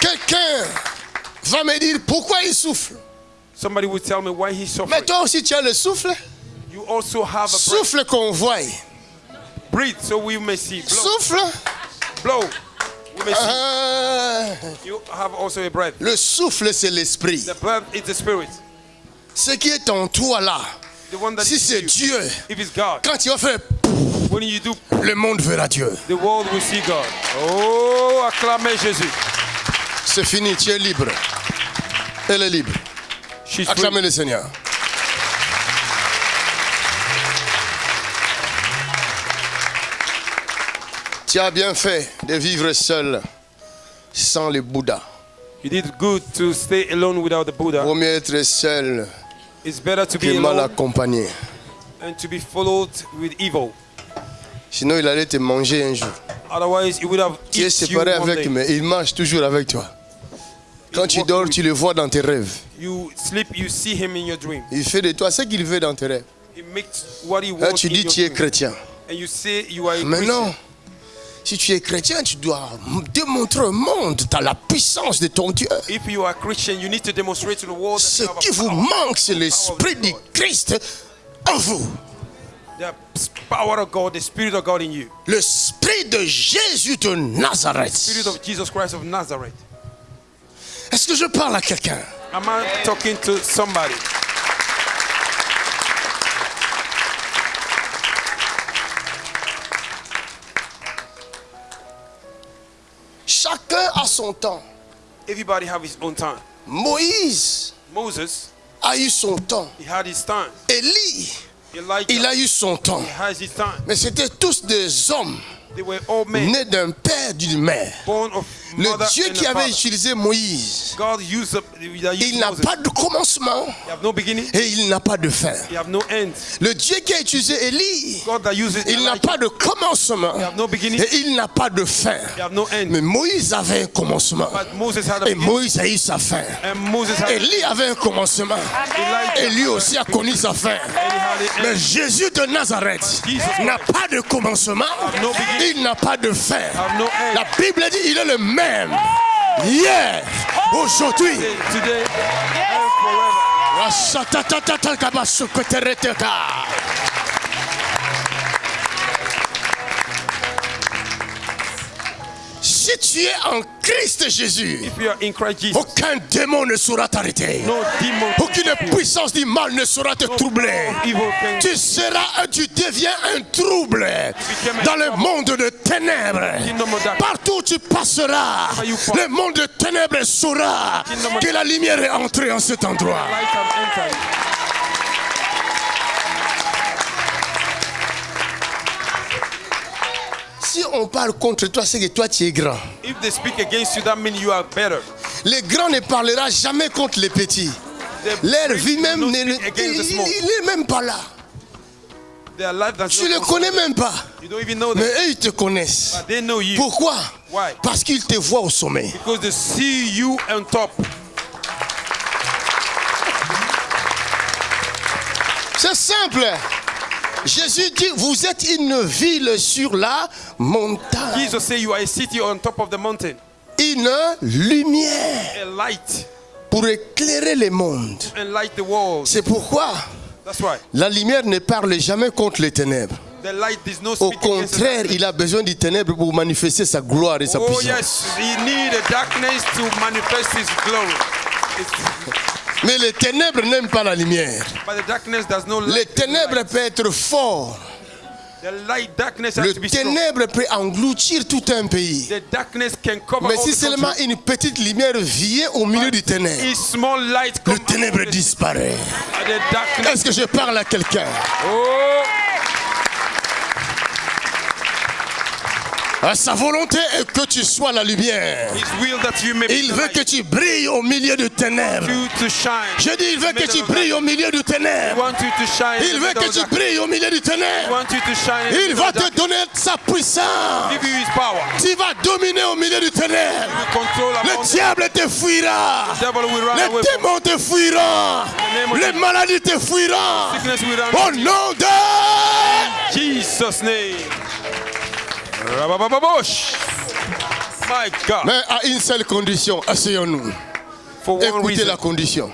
Quelqu'un va me dire pourquoi il souffle. Somebody will tell me why he's Mais suffering. toi aussi tu as le souffle. You also have a breath. Souffle qu'on voit. Breathe so we may see. Blow. Souffle. Blow. We may see. Ah, You have also a breath. le souffle, c'est l'esprit. The breath is the spirit. Ce qui est en toi là, The one that si c'est. Dieu, If it's God, quand tu vas faire, when you do, le monde verra Dieu. the world will see God. Oh, acclamez Jésus. C'est fini, tu es libre. Elle est libre. Acclamez le Seigneur. Tu as bien fait de vivre seul, sans le Bouddha. You did good to stay alone without the Buddha. Vaut mieux être seul It's better to be que mal alone accompagné. than to be followed with evil. Sinon, il allait te manger un jour. Otherwise, he would have Tu es séparé avec, mais il marche toujours avec toi. Quand tu dors, tu le vois dans tes rêves. You sleep, you see him in your dream. Il fait de toi ce qu'il veut dans tes rêves. He makes what he Là, wants tu dis tu es chrétien. And you say you are a Mais Christian. non. Si tu es chrétien, tu dois démontrer au monde la puissance de ton Dieu. If you are Christian, you need to demonstrate to the world that Ce qui vous manque, c'est l'esprit du Christ en vous. The power of God, the Spirit of God in you. L'esprit de Jésus de Nazareth. Spirit of Jesus Christ of Nazareth. Est-ce que je parle à quelqu'un? Am I talking to somebody? Chacun a son temps. Everybody have his own time. Moïse Moses, a eu son temps. he had his time. Élie, Elijah, il a eu son temps. he has his time. Mais c'était tous des hommes They were all men nés d'un père, d'une mère. Le Dieu qui avait father. utilisé Moïse, il n'a pas de commencement et il n'a pas de fin. Le Dieu qui a utilisé Élie, il n'a pas de commencement et il n'a pas de fin. Mais Moïse avait un commencement et Moïse a eu sa fin. Élie avait un commencement et lui aussi a connu sa fin. Mais. Jésus de Nazareth n'a pas de commencement. Il n'a pas de end. La Bible dit il est le même hier, aujourd'hui. Today Si tu es en Christ Jésus, If you are in Christ Jesus, aucun démon ne saura t'arrêter. no Aucune puissance du mal ne saura te troubler. Tu seras, tu deviens un trouble dans le monde de ténèbres. Partout où tu passeras, le monde de ténèbres saura que la lumière est entrée en cet endroit. Si on parle contre toi, c'est que toi tu es grand. If they speak against you, that means you are better. Les grands ne parlera jamais contre les petits. Leur vie même, ne- il n'est même pas là. Tu ne concern connais même pas. You don't even know Mais eux, ils te connaissent. But they know you. Pourquoi? Why? Parce qu'ils te voient au sommet. Because they see you on top. C'est simple. Jésus dit, vous êtes une ville sur la montagne. Jesus say you are a city on top of the mountain. Une lumière A light. pour éclairer le monde. And light the world. C'est pourquoi That's why. la lumière ne parle jamais contre les ténèbres. The light is no Au contraire, il a besoin du ténèbre pour manifester sa gloire et sa Oh puissance. yes, he need darkness to manifest his glory. It's- Mais les ténèbres n'aiment pas la lumière. but the darkness does not Les ténèbres peuvent être forts. The light darkness has Le to be strong. ténèbre peut engloutir tout un pays. The darkness can cover Mais si seulement une petite lumière vient au milieu du ténèbre, le ténèbre disparaît. Est-ce que je parle à quelqu'un? Sa volonté est que tu sois la lumière. Il veut que tu brilles au milieu du ténèbre. Je dis, il veut que tu brilles au milieu du ténèbre. Il veut que tu brilles au milieu du ténèbre. Il va te donner sa puissance. Tu vas dominer au milieu du ténèbre. Le diable te fuira. Les démons te fuiront. Les maladies te fuiront. Au nom de... Jesus name. Mais à une seule condition, asseyons-nous. Écoutez reason. la condition.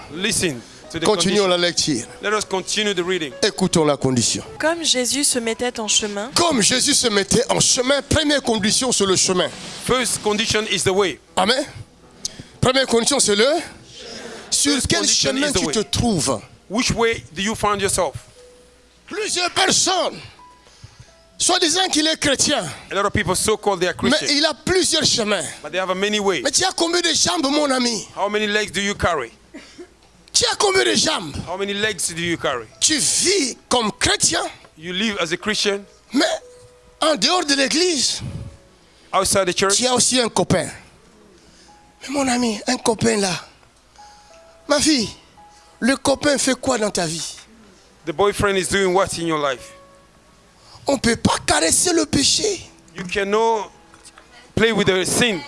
Continuons la lecture. Let us continue the reading. Écoutons la condition. Comme Jésus se mettait en chemin, Comme Jésus se mettait en chemin, première condition, c'est le chemin. First condition is the way. Amen. Première condition, c'est le... Sur quel chemin tu te trouves Which way do you find yourself? Plusieurs personnes, soi-disant qu'il est chrétien, A lot of people so called they are mais Christian, il a plusieurs chemins. but they have a many ways. Mais tu as combien de jambes, mon ami? How many legs do you carry? Tu as combien de jambes? How many legs do you carry? Tu vis comme chrétien, You live as a Christian mais en dehors de l'église, outside the church. tu as aussi un copain. Mais mon ami, un copain là. Ma fille, le copain fait quoi dans ta vie? The boyfriend is doing what in your life? On ne peut pas caresser le péché. You cannot play with the sin,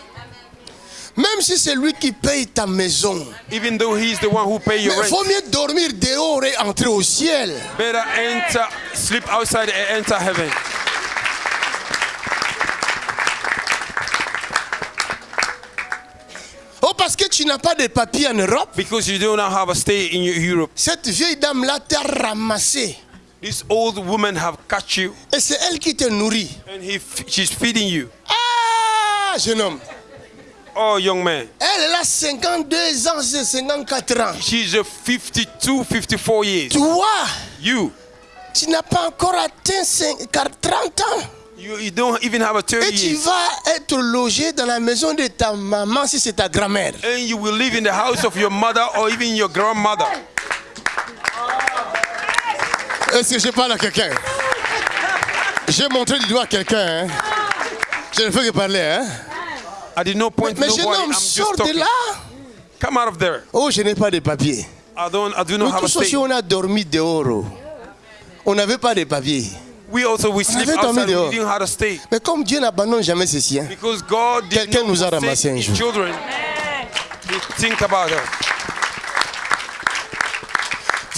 Même si c'est lui qui paye ta maison. even though he's the one who pay Mais your il rent. vaut mieux dormir dehors et entrer au ciel. Better enter, sleep outside and enter heaven. Oh, parce que tu n'as pas de papiers en Europe. Because you do not have a stay in Europe. Cette vieille dame-là t'a ramassé. This old woman have catch you Et c'est elle qui te nourrit. and he, she's feeding you. Ah, jeune homme. Oh, young man. Elle, elle a 52 ans, c'est 54 ans. She's a 52, 54 years. Toi, You, tu n'as pas encore atteint 5 30 ans. you, you don't even have a 30 Et tu years. vas être logé dans la maison de ta maman si c'est ta grand-mère. And you will live in the house of your mother or even your grandmother. Est-ce que je parle à quelqu'un? J'ai montré du doigt à quelqu'un. hein. Je ne fais que parler. Hein? I did not point Mais to jeune homme, I'm just sors de talking. là. Come out of there. Oh, je n'ai pas de papier. I don't. I do Nous not have a tous aussi, on a dormi dehors. On n'avait pas de papier. We also we sleep avait dormi outside. dehors. We didn't have a state Mais comme Dieu n'abandonne jamais ses siens, because God did Quelqu'un nous a ramassés un jour. children. We think about her.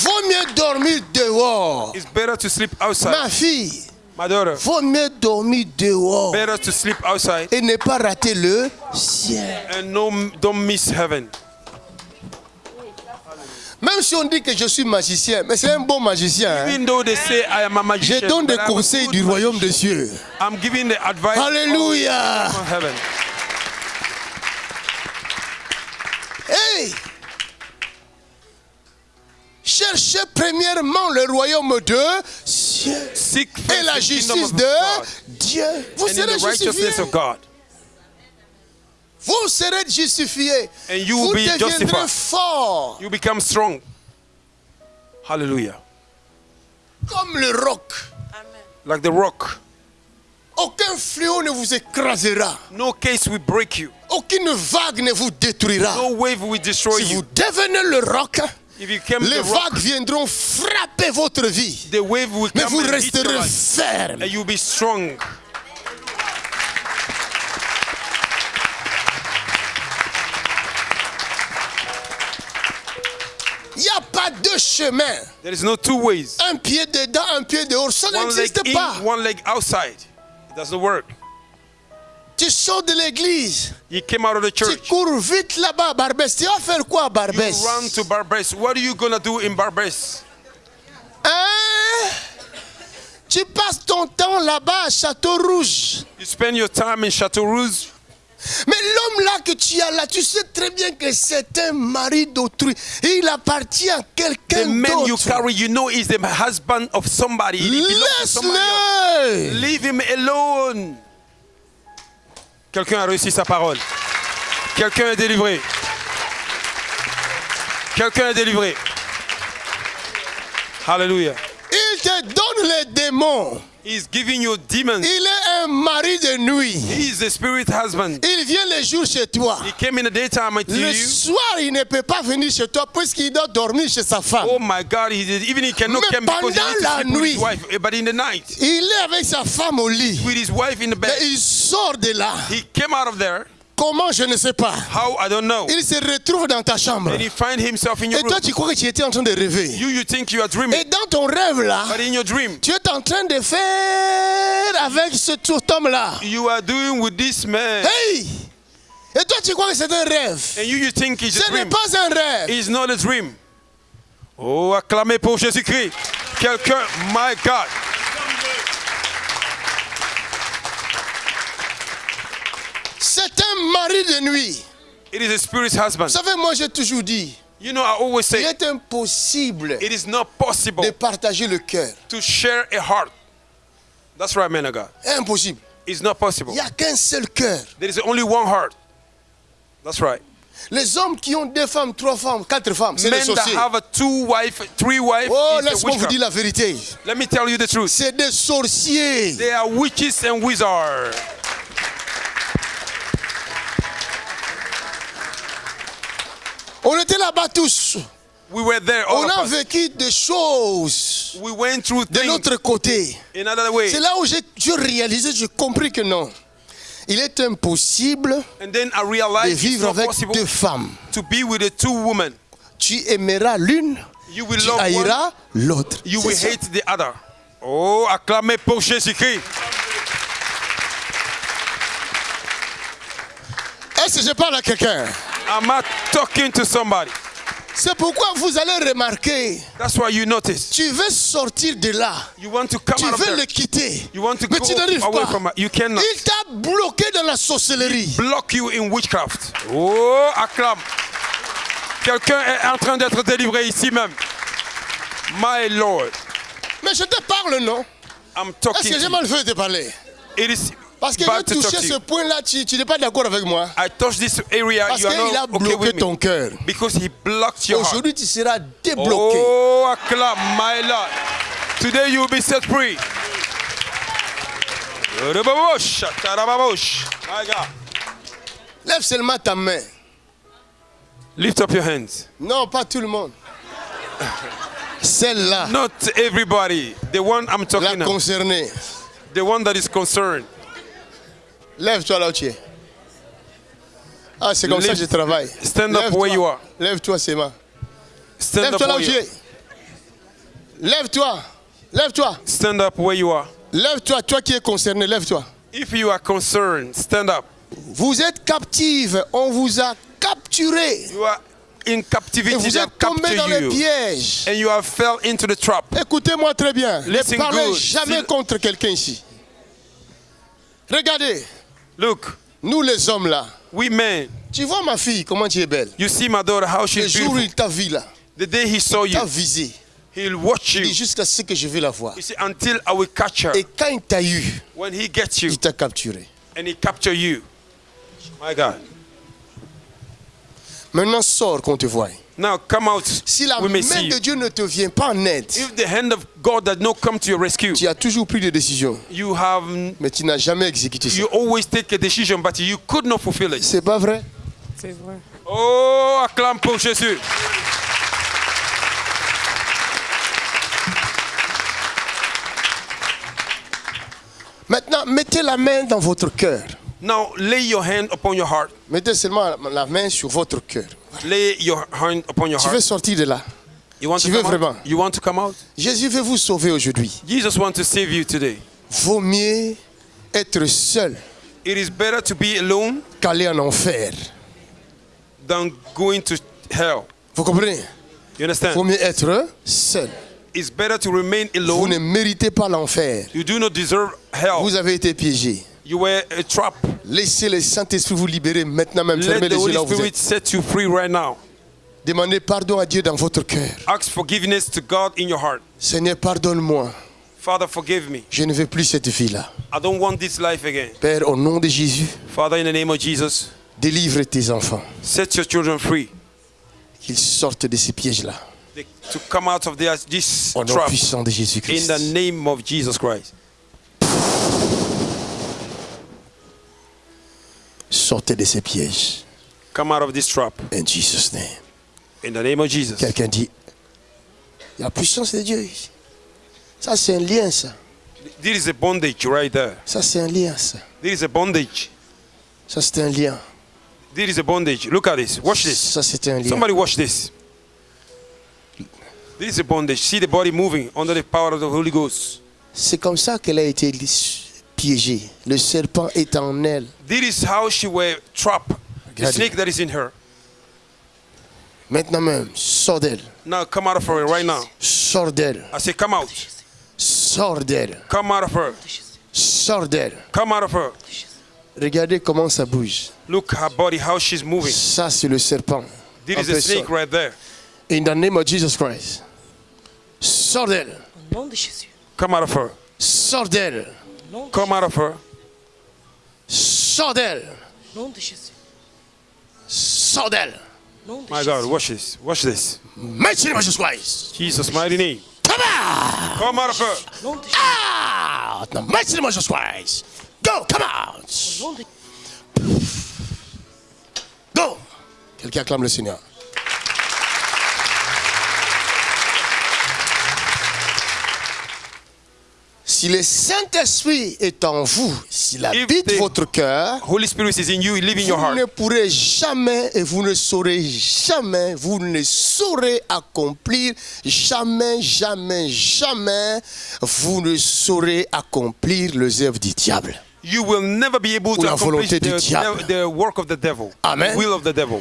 Vaut mieux dormir dehors. It's better to sleep outside. Ma fille, My daughter, vaut mieux dormir dehors better to sleep outside et ne pas rater le ciel. and no, don't miss heaven. Même si on dit que je suis magicien, mais c'est un bon magicien. hein. Even though they say I am a Je magician, donne des conseils du royaume des cieux. I'm giving the advice Alléluia. Hey! Cherchez premièrement le royaume de Seek et la justice de Dieu. Vous serez the righteousness justifiés. of God. Vous serez justifiés. And you Vous will be deviendrez forts You become strong. Hallelujah. comme le roc. Like the rock. Aucun fléau ne vous écrasera. No case will break you. Aucune vague ne vous détruira. No wave will destroy Si you. vous devenez le roc, les vagues viendront frapper votre vie. the wave will Mais vous resterez ferme. And you'll be strong. Il n'y a pas deux chemins. There is no two ways. Un pied dedans, un pied dehors. Ça n'existe pas. one leg outside. It doesn't work. Tu sors de l'église. You came out of the Tu church. cours vite là-bas à Barbès. Tu vas faire quoi à You Barbès? run to Barbès. What are you gonna do in Barbès? Hein? Tu passes ton temps là-bas à Château Rouge. You spend your time in Chateau Rouge. Mais l'homme là que tu as là, tu sais très bien que c'est un mari d'autrui. Il appartient à The quelqu'un man you d'autre. carry, you know, is the husband of somebody. To. Laisse-le. Leave him alone. Quelqu'un a réussi sa parole. Quelqu'un est délivré. Quelqu'un est délivré. Hallelujah. Il te donne les démons. He's giving you demons. Il est un mari de nuit. He is the spirit husband. Il vient le jour chez toi. He came in the daytime to Le you. soir, il ne peut pas venir chez toi puisqu'il doit dormir chez sa femme. Oh my God, he did, even he cannot Mais come because he needs to sleep with his nuit. wife. Eh, But in the night, Il est avec sa femme au lit. with his wife in the Mais bed, il sort de là. he came out of there. Comment, je ne sais pas. How I don't know. Il se retrouve dans ta chambre. And he find himself in your Et toi, room. tu crois que tu étais en train de rêver. You, you think you are dreaming, Et dans ton rêve là, but in your dream, tu es en train de faire avec ce cet homme-là. you are doing with this man. Hey! Et toi, tu crois que c'est un rêve? And you, you think it's a Ce n'est pas un rêve. It's not a dream. Oh, acclamez pour Jésus-Christ. Quelqu'un, my God. C'est un mari de nuit. It is a spirit's husband. Vous savez, moi, j'ai toujours dit, You know, I always il say est impossible it is not possible de partager le cœur. to share a heart. That's right, man of God. Impossible. It's not possible. Il n'y a qu'un seul cœur. There is only one heart. That's right. Les hommes qui ont deux femmes, trois femmes, quatre femmes, c'est des Men that sorciers. have a two wife, three wife, Oh, laisse-moi vous dire la vérité. Let me tell you the truth. C'est des sorciers. They are witches and wizards. On était là-bas tous. We were there, all On a vécu des choses We went through de l'autre côté. C'est là où j'ai réalisé, j'ai compris que non. Il est impossible And then I de vivre avec deux femmes. to be with the two women. Tu aimeras l'une, tu haïras l'autre. you will ça. hate the other. Oh, acclamez pour Jésus-Christ. Est-ce que je parle à quelqu'un? Am I talking to somebody? C'est pourquoi vous allez remarquer. That's why you notice. Tu veux sortir de là. You want to come Tu out veux le quitter. You want to Mais go tu n'arrives away pas. from. You cannot. Il t'a bloqué dans la sorcellerie. Block you in witchcraft. Oh, acclame. Quelqu'un est en train d'être délivré ici même. My Lord. Mais je te parle, non? I'm Est-ce talking que to j'ai mal fait de parler? It is Parce que bad j'ai to talk touché to ce point-là, tu tu n'es pas d'accord avec moi. I touch this area, Parce qu'il a okay bloqué ton cœur. Because he blocked your heart. Aujourd'hui, tu seras débloqué. Oh, acclame, my Lord. Today you will be set free. Lève seulement ta main. Lift up your hands. Non, pas tout le monde. Celle-là, Not everybody. The one I'm la talking about. concernée. The one that is concerned. Lève-toi là où tu es. Ah, c'est comme ça que je travaille. stand up Lève-toi. where you are. Lève-toi, Sema. Stand Lève-toi là où tu es. Lève-toi. Lève-toi. Stand up where you are. Lève-toi, toi qui es concerné, lève-toi. If you are concerned, stand up. Vous êtes captive, on vous a capturé. You are in Et captivity. vous They have êtes tombé dans you. pièges. And you have fell into the trap. Écoutez-moi très bien. Ne parlez good. jamais Still- contre quelqu'un ici. Regardez, Look, nous les hommes là. we men, Tu vois ma fille, comment tu es belle. you see my daughter, how Le she's jour où beautiful. il t'a vu là, The day he saw il t'a you, visé. he'll watch Il dit you. jusqu'à ce que je vais la voir. You see, until I will catch her. Et quand il t'a eu, When he gets you il t'a capturé. and he capture you. My God. Maintenant sors qu'on te voie. Now come out. Si la we may main see de. Dieu ne te vient pas en aide, If the hand of God does not come to your rescue, tu as toujours pris des décisions, you have mais tu n'as jamais exécuté ça. you always take a decision, but you could not fulfill it. C'est pas vrai? C'est vrai. Oh, acclame pour Jésus. Maintenant, mettez la main dans votre cœur. Now lay your hand upon your heart. Mettez seulement la main sur votre cœur. Lay your hand upon your Tu veux heart. sortir de là. You want tu to veux come vraiment. out? You want to come out? Jésus veut vous sauver aujourd'hui. Jesus wants to save you today. Vaut mieux être seul It is better to be alone qu'aller en enfer. than going to hell. Vous comprenez? You understand? Vaut mieux être seul. It's better to remain Vous ne alone. méritez pas l'enfer. You do not deserve hell. Vous avez été piégé. You were a trap. Laissez le Saint-Esprit vous libérer maintenant même. Fermez Let les yeux là où vous Spirit êtes. set you free right now. Demandez pardon à Dieu dans votre cœur. Ask forgiveness to God in your heart. Seigneur, pardonne-moi. Father, forgive me. Je ne veux plus cette vie-là. I don't want this life again. Père, au nom de Jésus, Father, in the name of Jesus, délivre tes enfants. set your children free. Qu'ils sortent de ces pièges-là. To come out of their, this Au nom trap puissant de in Jésus-Christ. the name of Jesus Christ. Sortez de ces pièges. Come out of this trap In Jesus' name. in the name of Jesus. Quelqu'un dit, la puissance de Dieu. Ça, c'est un lien, ça. This is a bondage right there. Ça, c'est un lien, ça. This is a bondage. Ça, c'est un lien. This is a bondage. Look at this. Watch this. Ça, c'est un lien. Somebody watch this. This is a bondage. See the body moving under the power of the Holy Ghost. C'est comme ça qu'elle a été piégée. Le serpent est en elle. This is how she were trapped. The snake that is in her. Maintenant même, sors d'elle. Now come out of her right now. Sors d'elle. I say, come out. Sors d'elle. Come out of her. Sors d'elle. Come out of her. Regardez comment ça bouge. Look her body, how she's moving. Ça, c'est le serpent. This is a personne. snake right there. In the name of Jesus Christ. Sors d'elle. Au nom de Jésus. Come out of her. Sors d'elle. Come out of her. Sors d'elle. Au nom de Jésus. Sors d'elle. My God, watch this. Watch this. Mighty name of Jesus Christ. Jesus' mighty name. Come out. Come out of her. Out. The mighty name of Jesus Christ. Go. Come out. Go. Quelqu'un acclame le Seigneur. Si le Saint-Esprit est en vous, s'il habite votre cœur, Holy Spirit is in you, live in your vous ne heart. pourrez jamais et vous ne saurez jamais, vous ne saurez accomplir, jamais, jamais, jamais, vous ne saurez accomplir les œuvres du diable. You will never be able to la accomplish volonté du the, diable. the work of the devil. Amen. The will of the devil.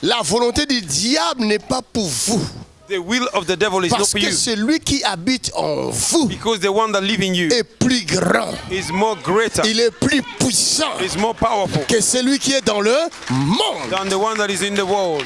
La volonté du diable n'est pas pour vous. The will of the devil is Parce que you. celui qui habite en vous Because the one that in you est plus grand. is more greater, Il est plus puissant is more powerful que celui qui est dans le monde. than the one that is in the world.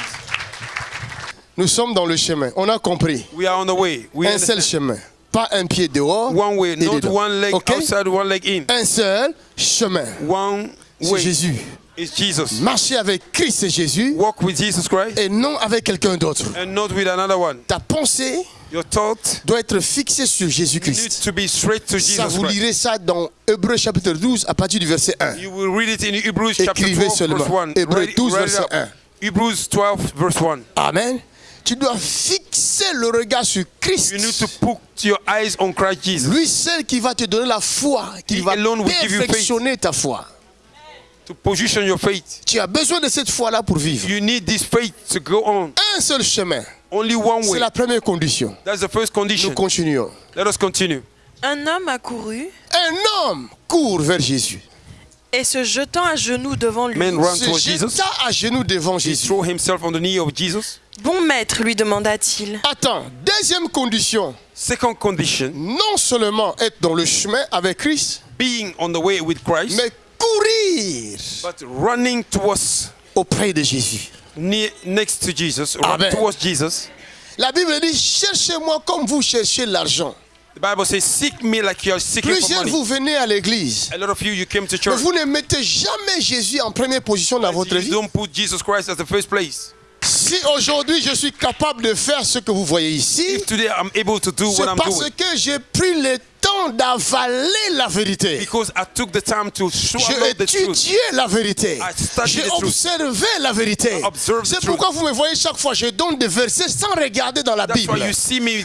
Nous sommes dans le chemin. On a compris. We are on the way. We Un seul chemin. Pas un pied dehors. One way, not dedans. one leg outside, one leg in. Un seul chemin. One C'est way Jésus. Is Jesus. Marcher avec Christ et Jésus Walk with Jesus Christ et non avec quelqu'un d'autre. and not with another one. Ta pensée Your thought doit être fixée sur Jésus-Christ. to be straight to Ça, Jesus vous Christ. lirez ça dans Hébreu chapitre 12 à partir du verset 1. You will read it in Hebrews chapter Écrivez 12, seulement. verse 1. Hébreux Write it- 12, write it verset up. 1. Hebrews 12, verse 1. Amen. Tu dois fixer le regard sur Christ. You need to put your eyes on Christ Jesus Lui seul qui va te donner la foi, qui He va perfectionner ta foi. To position your faith. Tu as besoin de cette foi-là pour vivre. You need this faith to go on. Un seul chemin. Only one C'est way. la première condition. That's the first Nous condition. continuons. Let us continue. Un homme accourut Un homme court vers Jésus. et se jetant à genoux devant lui. Man ran Se towards Jesus. jeta à genoux devant He Jésus. threw himself on the knee of Jesus. Bon maître, lui demanda-t-il, Attends, deuxième condition. Second condition, Non seulement être dans le chemin avec Christ, being on the way with Christ, mais courir but running towards auprès de Jésus. near, next to Jesus, Amen. towards Jesus. La Bible dit, cherchez-moi comme vous cherchez l'argent. The Bible says, "Seek me like you are seeking for Plusieurs money." vous venez à l'église, A lot of you, you came to mais church. vous ne mettez jamais Jésus en première position dans votre You vie. don't put Jesus Christ as the first place. Si aujourd'hui je suis capable de faire ce que vous voyez ici, c'est parce doing, que j'ai pris le temps d'avaler la vérité. J'ai étudié la vérité. J'ai observé la vérité. C'est pourquoi vous me voyez chaque fois, je donne des versets sans regarder dans la That's Bible.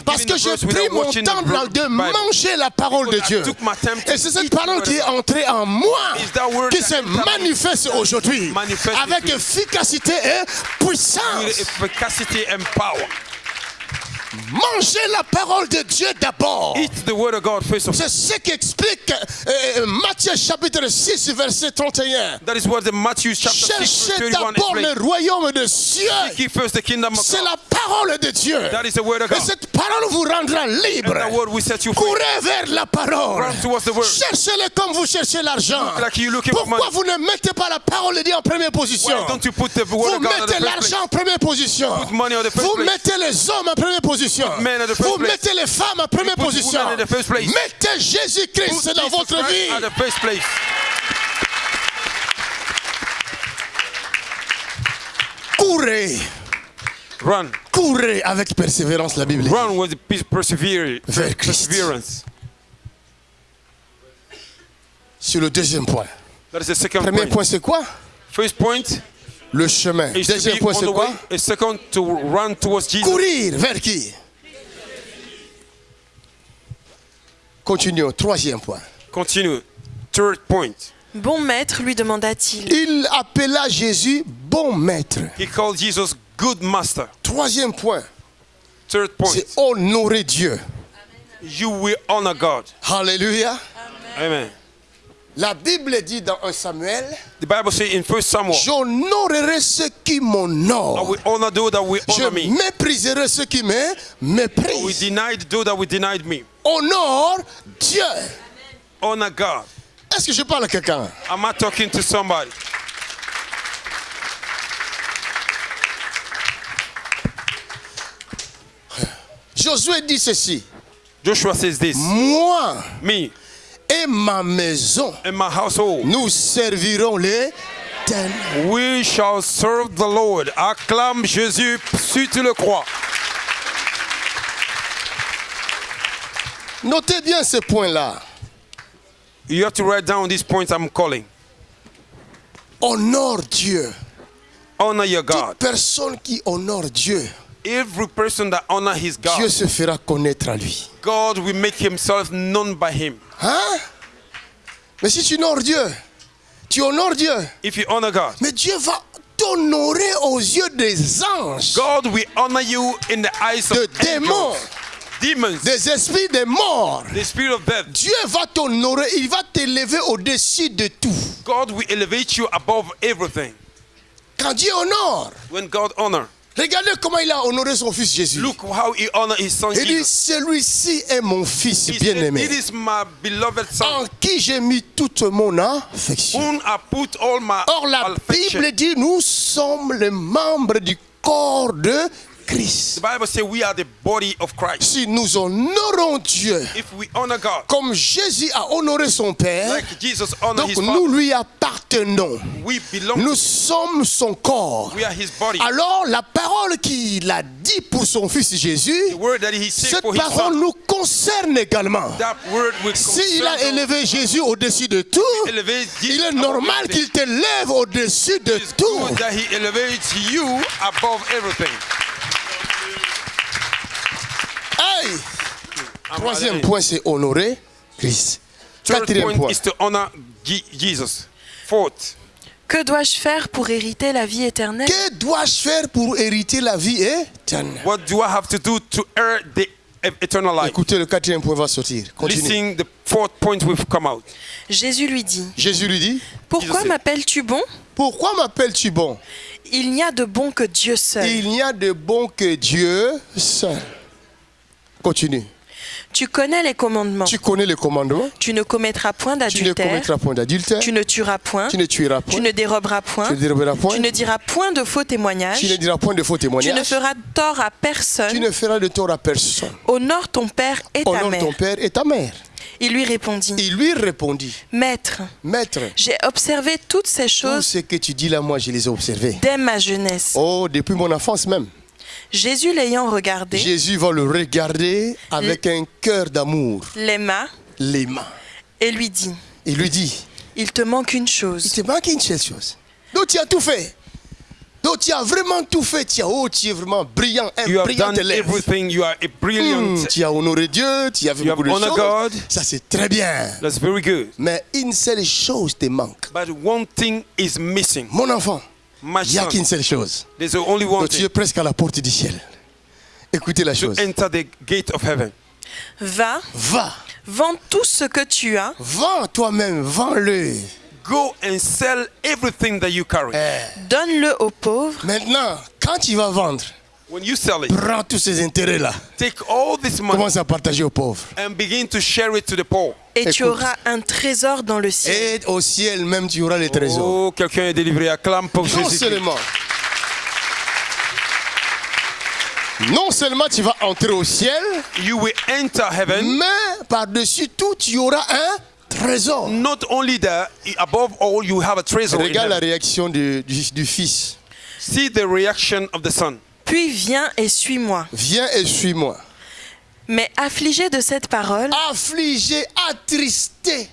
Parce que j'ai pris mon temps de manger la parole de Because Dieu. Et c'est cette parole qui est entrée en moi, qui se manifeste aujourd'hui avec efficacité et puissance. Efficacy and power. Mangez la parole de Dieu d'abord. Eat the word of God first of all. C'est ce qui explique euh, Matthieu chapitre 6 verset 31. That is what the Matthew chapter 6 verse Cherchez 31 d'abord le royaume de cieux. Seek first the kingdom of C'est la parole de Dieu. That is the word of Et God. cette parole vous rendra libre. that word will set you free. Courez vers la parole. Run towards the word. Cherchez-le comme vous cherchez l'argent. Like Pourquoi vous ne mettez pas la parole de Dieu en première position? Why don't you put the word Vous mettez l'argent en première position. Put money on the first Vous mettez les hommes en première position. Vous mettez les femmes en première position. Mettez Jésus-Christ dans votre vie. Courez. Run. Courez avec persévérance, la Bible. Run with pe- persevere- Vers Christ. perseverance. Sur le deuxième point. That is the second Premier point. point, c'est quoi? First point Le chemin. Deuxième point, c'est quoi? way. A second to run towards Jesus. Courir vers qui? Continuons. Troisième point. Continue. Third point. Bon maître, lui demanda-t-il, Il appela Jésus bon maître. He called Jesus good master. Troisième point, Third point. c'est honorer Dieu. You will honor God. Alléluia. Amen. La Bible dit dans 1 Samuel, The Bible says in First Samuel, j'honorerai ceux qui m'honorent. Je honor me. mépriserai ceux qui me méprisent. deny those that will deny me. Honore Dieu. Honor God. Est-ce que je parle à quelqu'un? Am I talking to somebody? Josué dit ceci. Joshua says this Moi Me et ma maison, and my household, nous servirons les we shall serve the Lord. Acclame Jésus si tu le crois. Notez bien ce point-là. You have to write down these points I'm calling. Honore Dieu. Honor your Toute God. personne qui honore Dieu, Every person that honor his Dieu God, se fera connaître à lui. God will make himself known by him. Hein? Mais si tu honores Dieu, tu honores Dieu, If you honor God, mais Dieu va t'honorer aux yeux des anges, God will honor you in the eyes of de démons, angels, demons, des esprits des morts. the spirit of death. Dieu va t'honorer, il va t'élever au-dessus de tout. God will elevate you above everything. Quand Dieu honore, When God honor, regardez comment il a honoré son fils Jésus. look how he honor his son Il dit, celui-ci est mon fils bien-aimé, It is my beloved en qui j'ai mis toute mon affection. whom I put all my Or la affection. Bible dit, nous sommes les membres du corps de Christ. The Bible says we are the body of Christ. Si nous honorons Dieu If we honor God, comme Jésus a honoré son Père, like Jesus donc his nous father, lui appartenons. we belong Nous sommes son corps. We are his body. Alors la parole qu'il a dit pour son fils Jésus, The word that he said cette for his parole nous concerne également. that word will S'il a élevé Jésus au-dessus de tout, il est normal qu'il t'élève au-dessus de tout. good that he elevates you above everything. Hey! I'm Troisième point, c'est honorer Christ. Quatrième point point. is to honor Je- Jesus. Fourth, Que dois-je faire pour hériter la vie éternelle? Que dois-je faire pour hériter la vie éternelle? What do I have to do to earn the eternal life? Écoutez, le quatrième point va sortir. Continue. Listen, the fourth point will come out. Jésus lui dit Jésus lui dit Pourquoi m'appelles-tu bon? Pourquoi m'appelles-tu bon? Il n'y a de bon que Dieu seul. Il n'y a de bon que Dieu seul. Continue. Tu connais les commandements. Tu connais les commandements. Tu ne commettras point Tu ne d'adultère. commettras point d'adultère. Tu ne tueras point. Tu ne tueras point. Tu ne déroberas point. Tu ne déroberas point. Tu ne diras point de faux témoignages. Tu ne diras point de faux Tu ne témoignages. feras tort à Tu personne. ne feras de tort à personne. Honore ton père et ta Honore mère. ton père et ta mère. Il lui répondit Il lui répondit Maître, Maître, j'ai observé toutes ces tout choses ce que tu dis là, moi, je les ai observés. dès ma jeunesse. Oh, depuis mon enfance même. Jésus l'ayant regardé, Jésus va le regarder avec un cœur d'amour, l'aima les mains. et lui dit Il lui dit Il te manque une Il chose. te manque une seule chose. Donc tu as tout fait. Donc tu as vraiment tout fait. Tu as, oh, tu es vraiment brillant, un You have brillant done élève. everything. You are a brilliant. Hmm, tu as honoré Dieu, tu as fait You have beaucoup de honored choses. God. Ça c'est très bien. That's very good. Mais une seule chose te manque. But one thing is missing. Mon enfant, il n'y a qu'une seule chose. there's only one Donc tu es presque à la porte du ciel. Écoutez la chose. enter the gate of heaven. Va, Va, vends tout ce que tu as, vends toi-même, vends-le. Go and sell everything that you carry. Eh, donne-le aux pauvres Maintenant, quand tu vas vendre, When you sell it, prends tous ces intérêts-là. take all this money Commence à partager aux pauvres. and begin to share it to the poor. et tu Écoute. auras un trésor dans le ciel. Et au ciel même, tu auras les trésors. Oh, quelqu'un est délivré. Acclame pour Non Jésus. seulement. Non seulement tu vas entrer au ciel, You will enter heaven. mais par-dessus tout, tu auras un trésor. Not only that, above all, you have a treasure. Regarde la réaction du, du- du fils. See the reaction of the son. Puis viens et suis-moi. Viens et suis-moi. Mais affligé de cette parole, Affligé, attristé.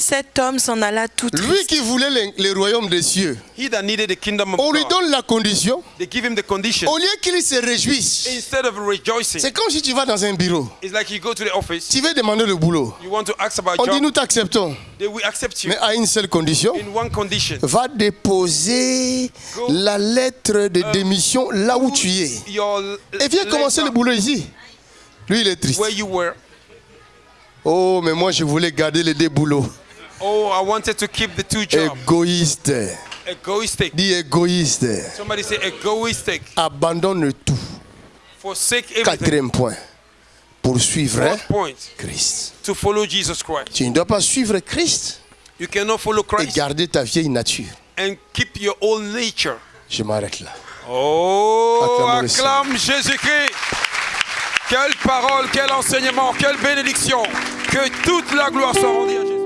Cet homme s'en alla tout Lui triste. qui voulait le, le royaume des cieux. He that needed the kingdom of On lui donne la condition. They give him the condition. Au lieu qu'il se réjouisse. Instead of rejoicing, C'est comme si tu vas dans un bureau. it's like you go to the office. Tu veux demander le boulot. You want to ask about On dit nous t'acceptons. They will accept you Mais à une seule condition. in one condition. Va déposer la lettre de démission là où tu es. Your Et viens commencer le letter boulot ici. Lui, il est triste. where you were. Oh, mais moi, je voulais garder les deux boulots. Oh, I wanted to keep the two jobs. Égoïste. Egoistic. Dis égoïste. Somebody say egoistic. Abandonne tout. Forsake everything. Quatrième point. Pour suivre Fourth point. Christ. To follow Jesus Christ. Tu ne dois pas suivre Christ You cannot follow et Christ garder ta vieille nature. and keep your old nature. Je m'arrête là. Oh, acclame Jésus-Christ. Quelle parole, quel enseignement, quelle bénédiction. Que toute la gloire soit rendue à Jésus.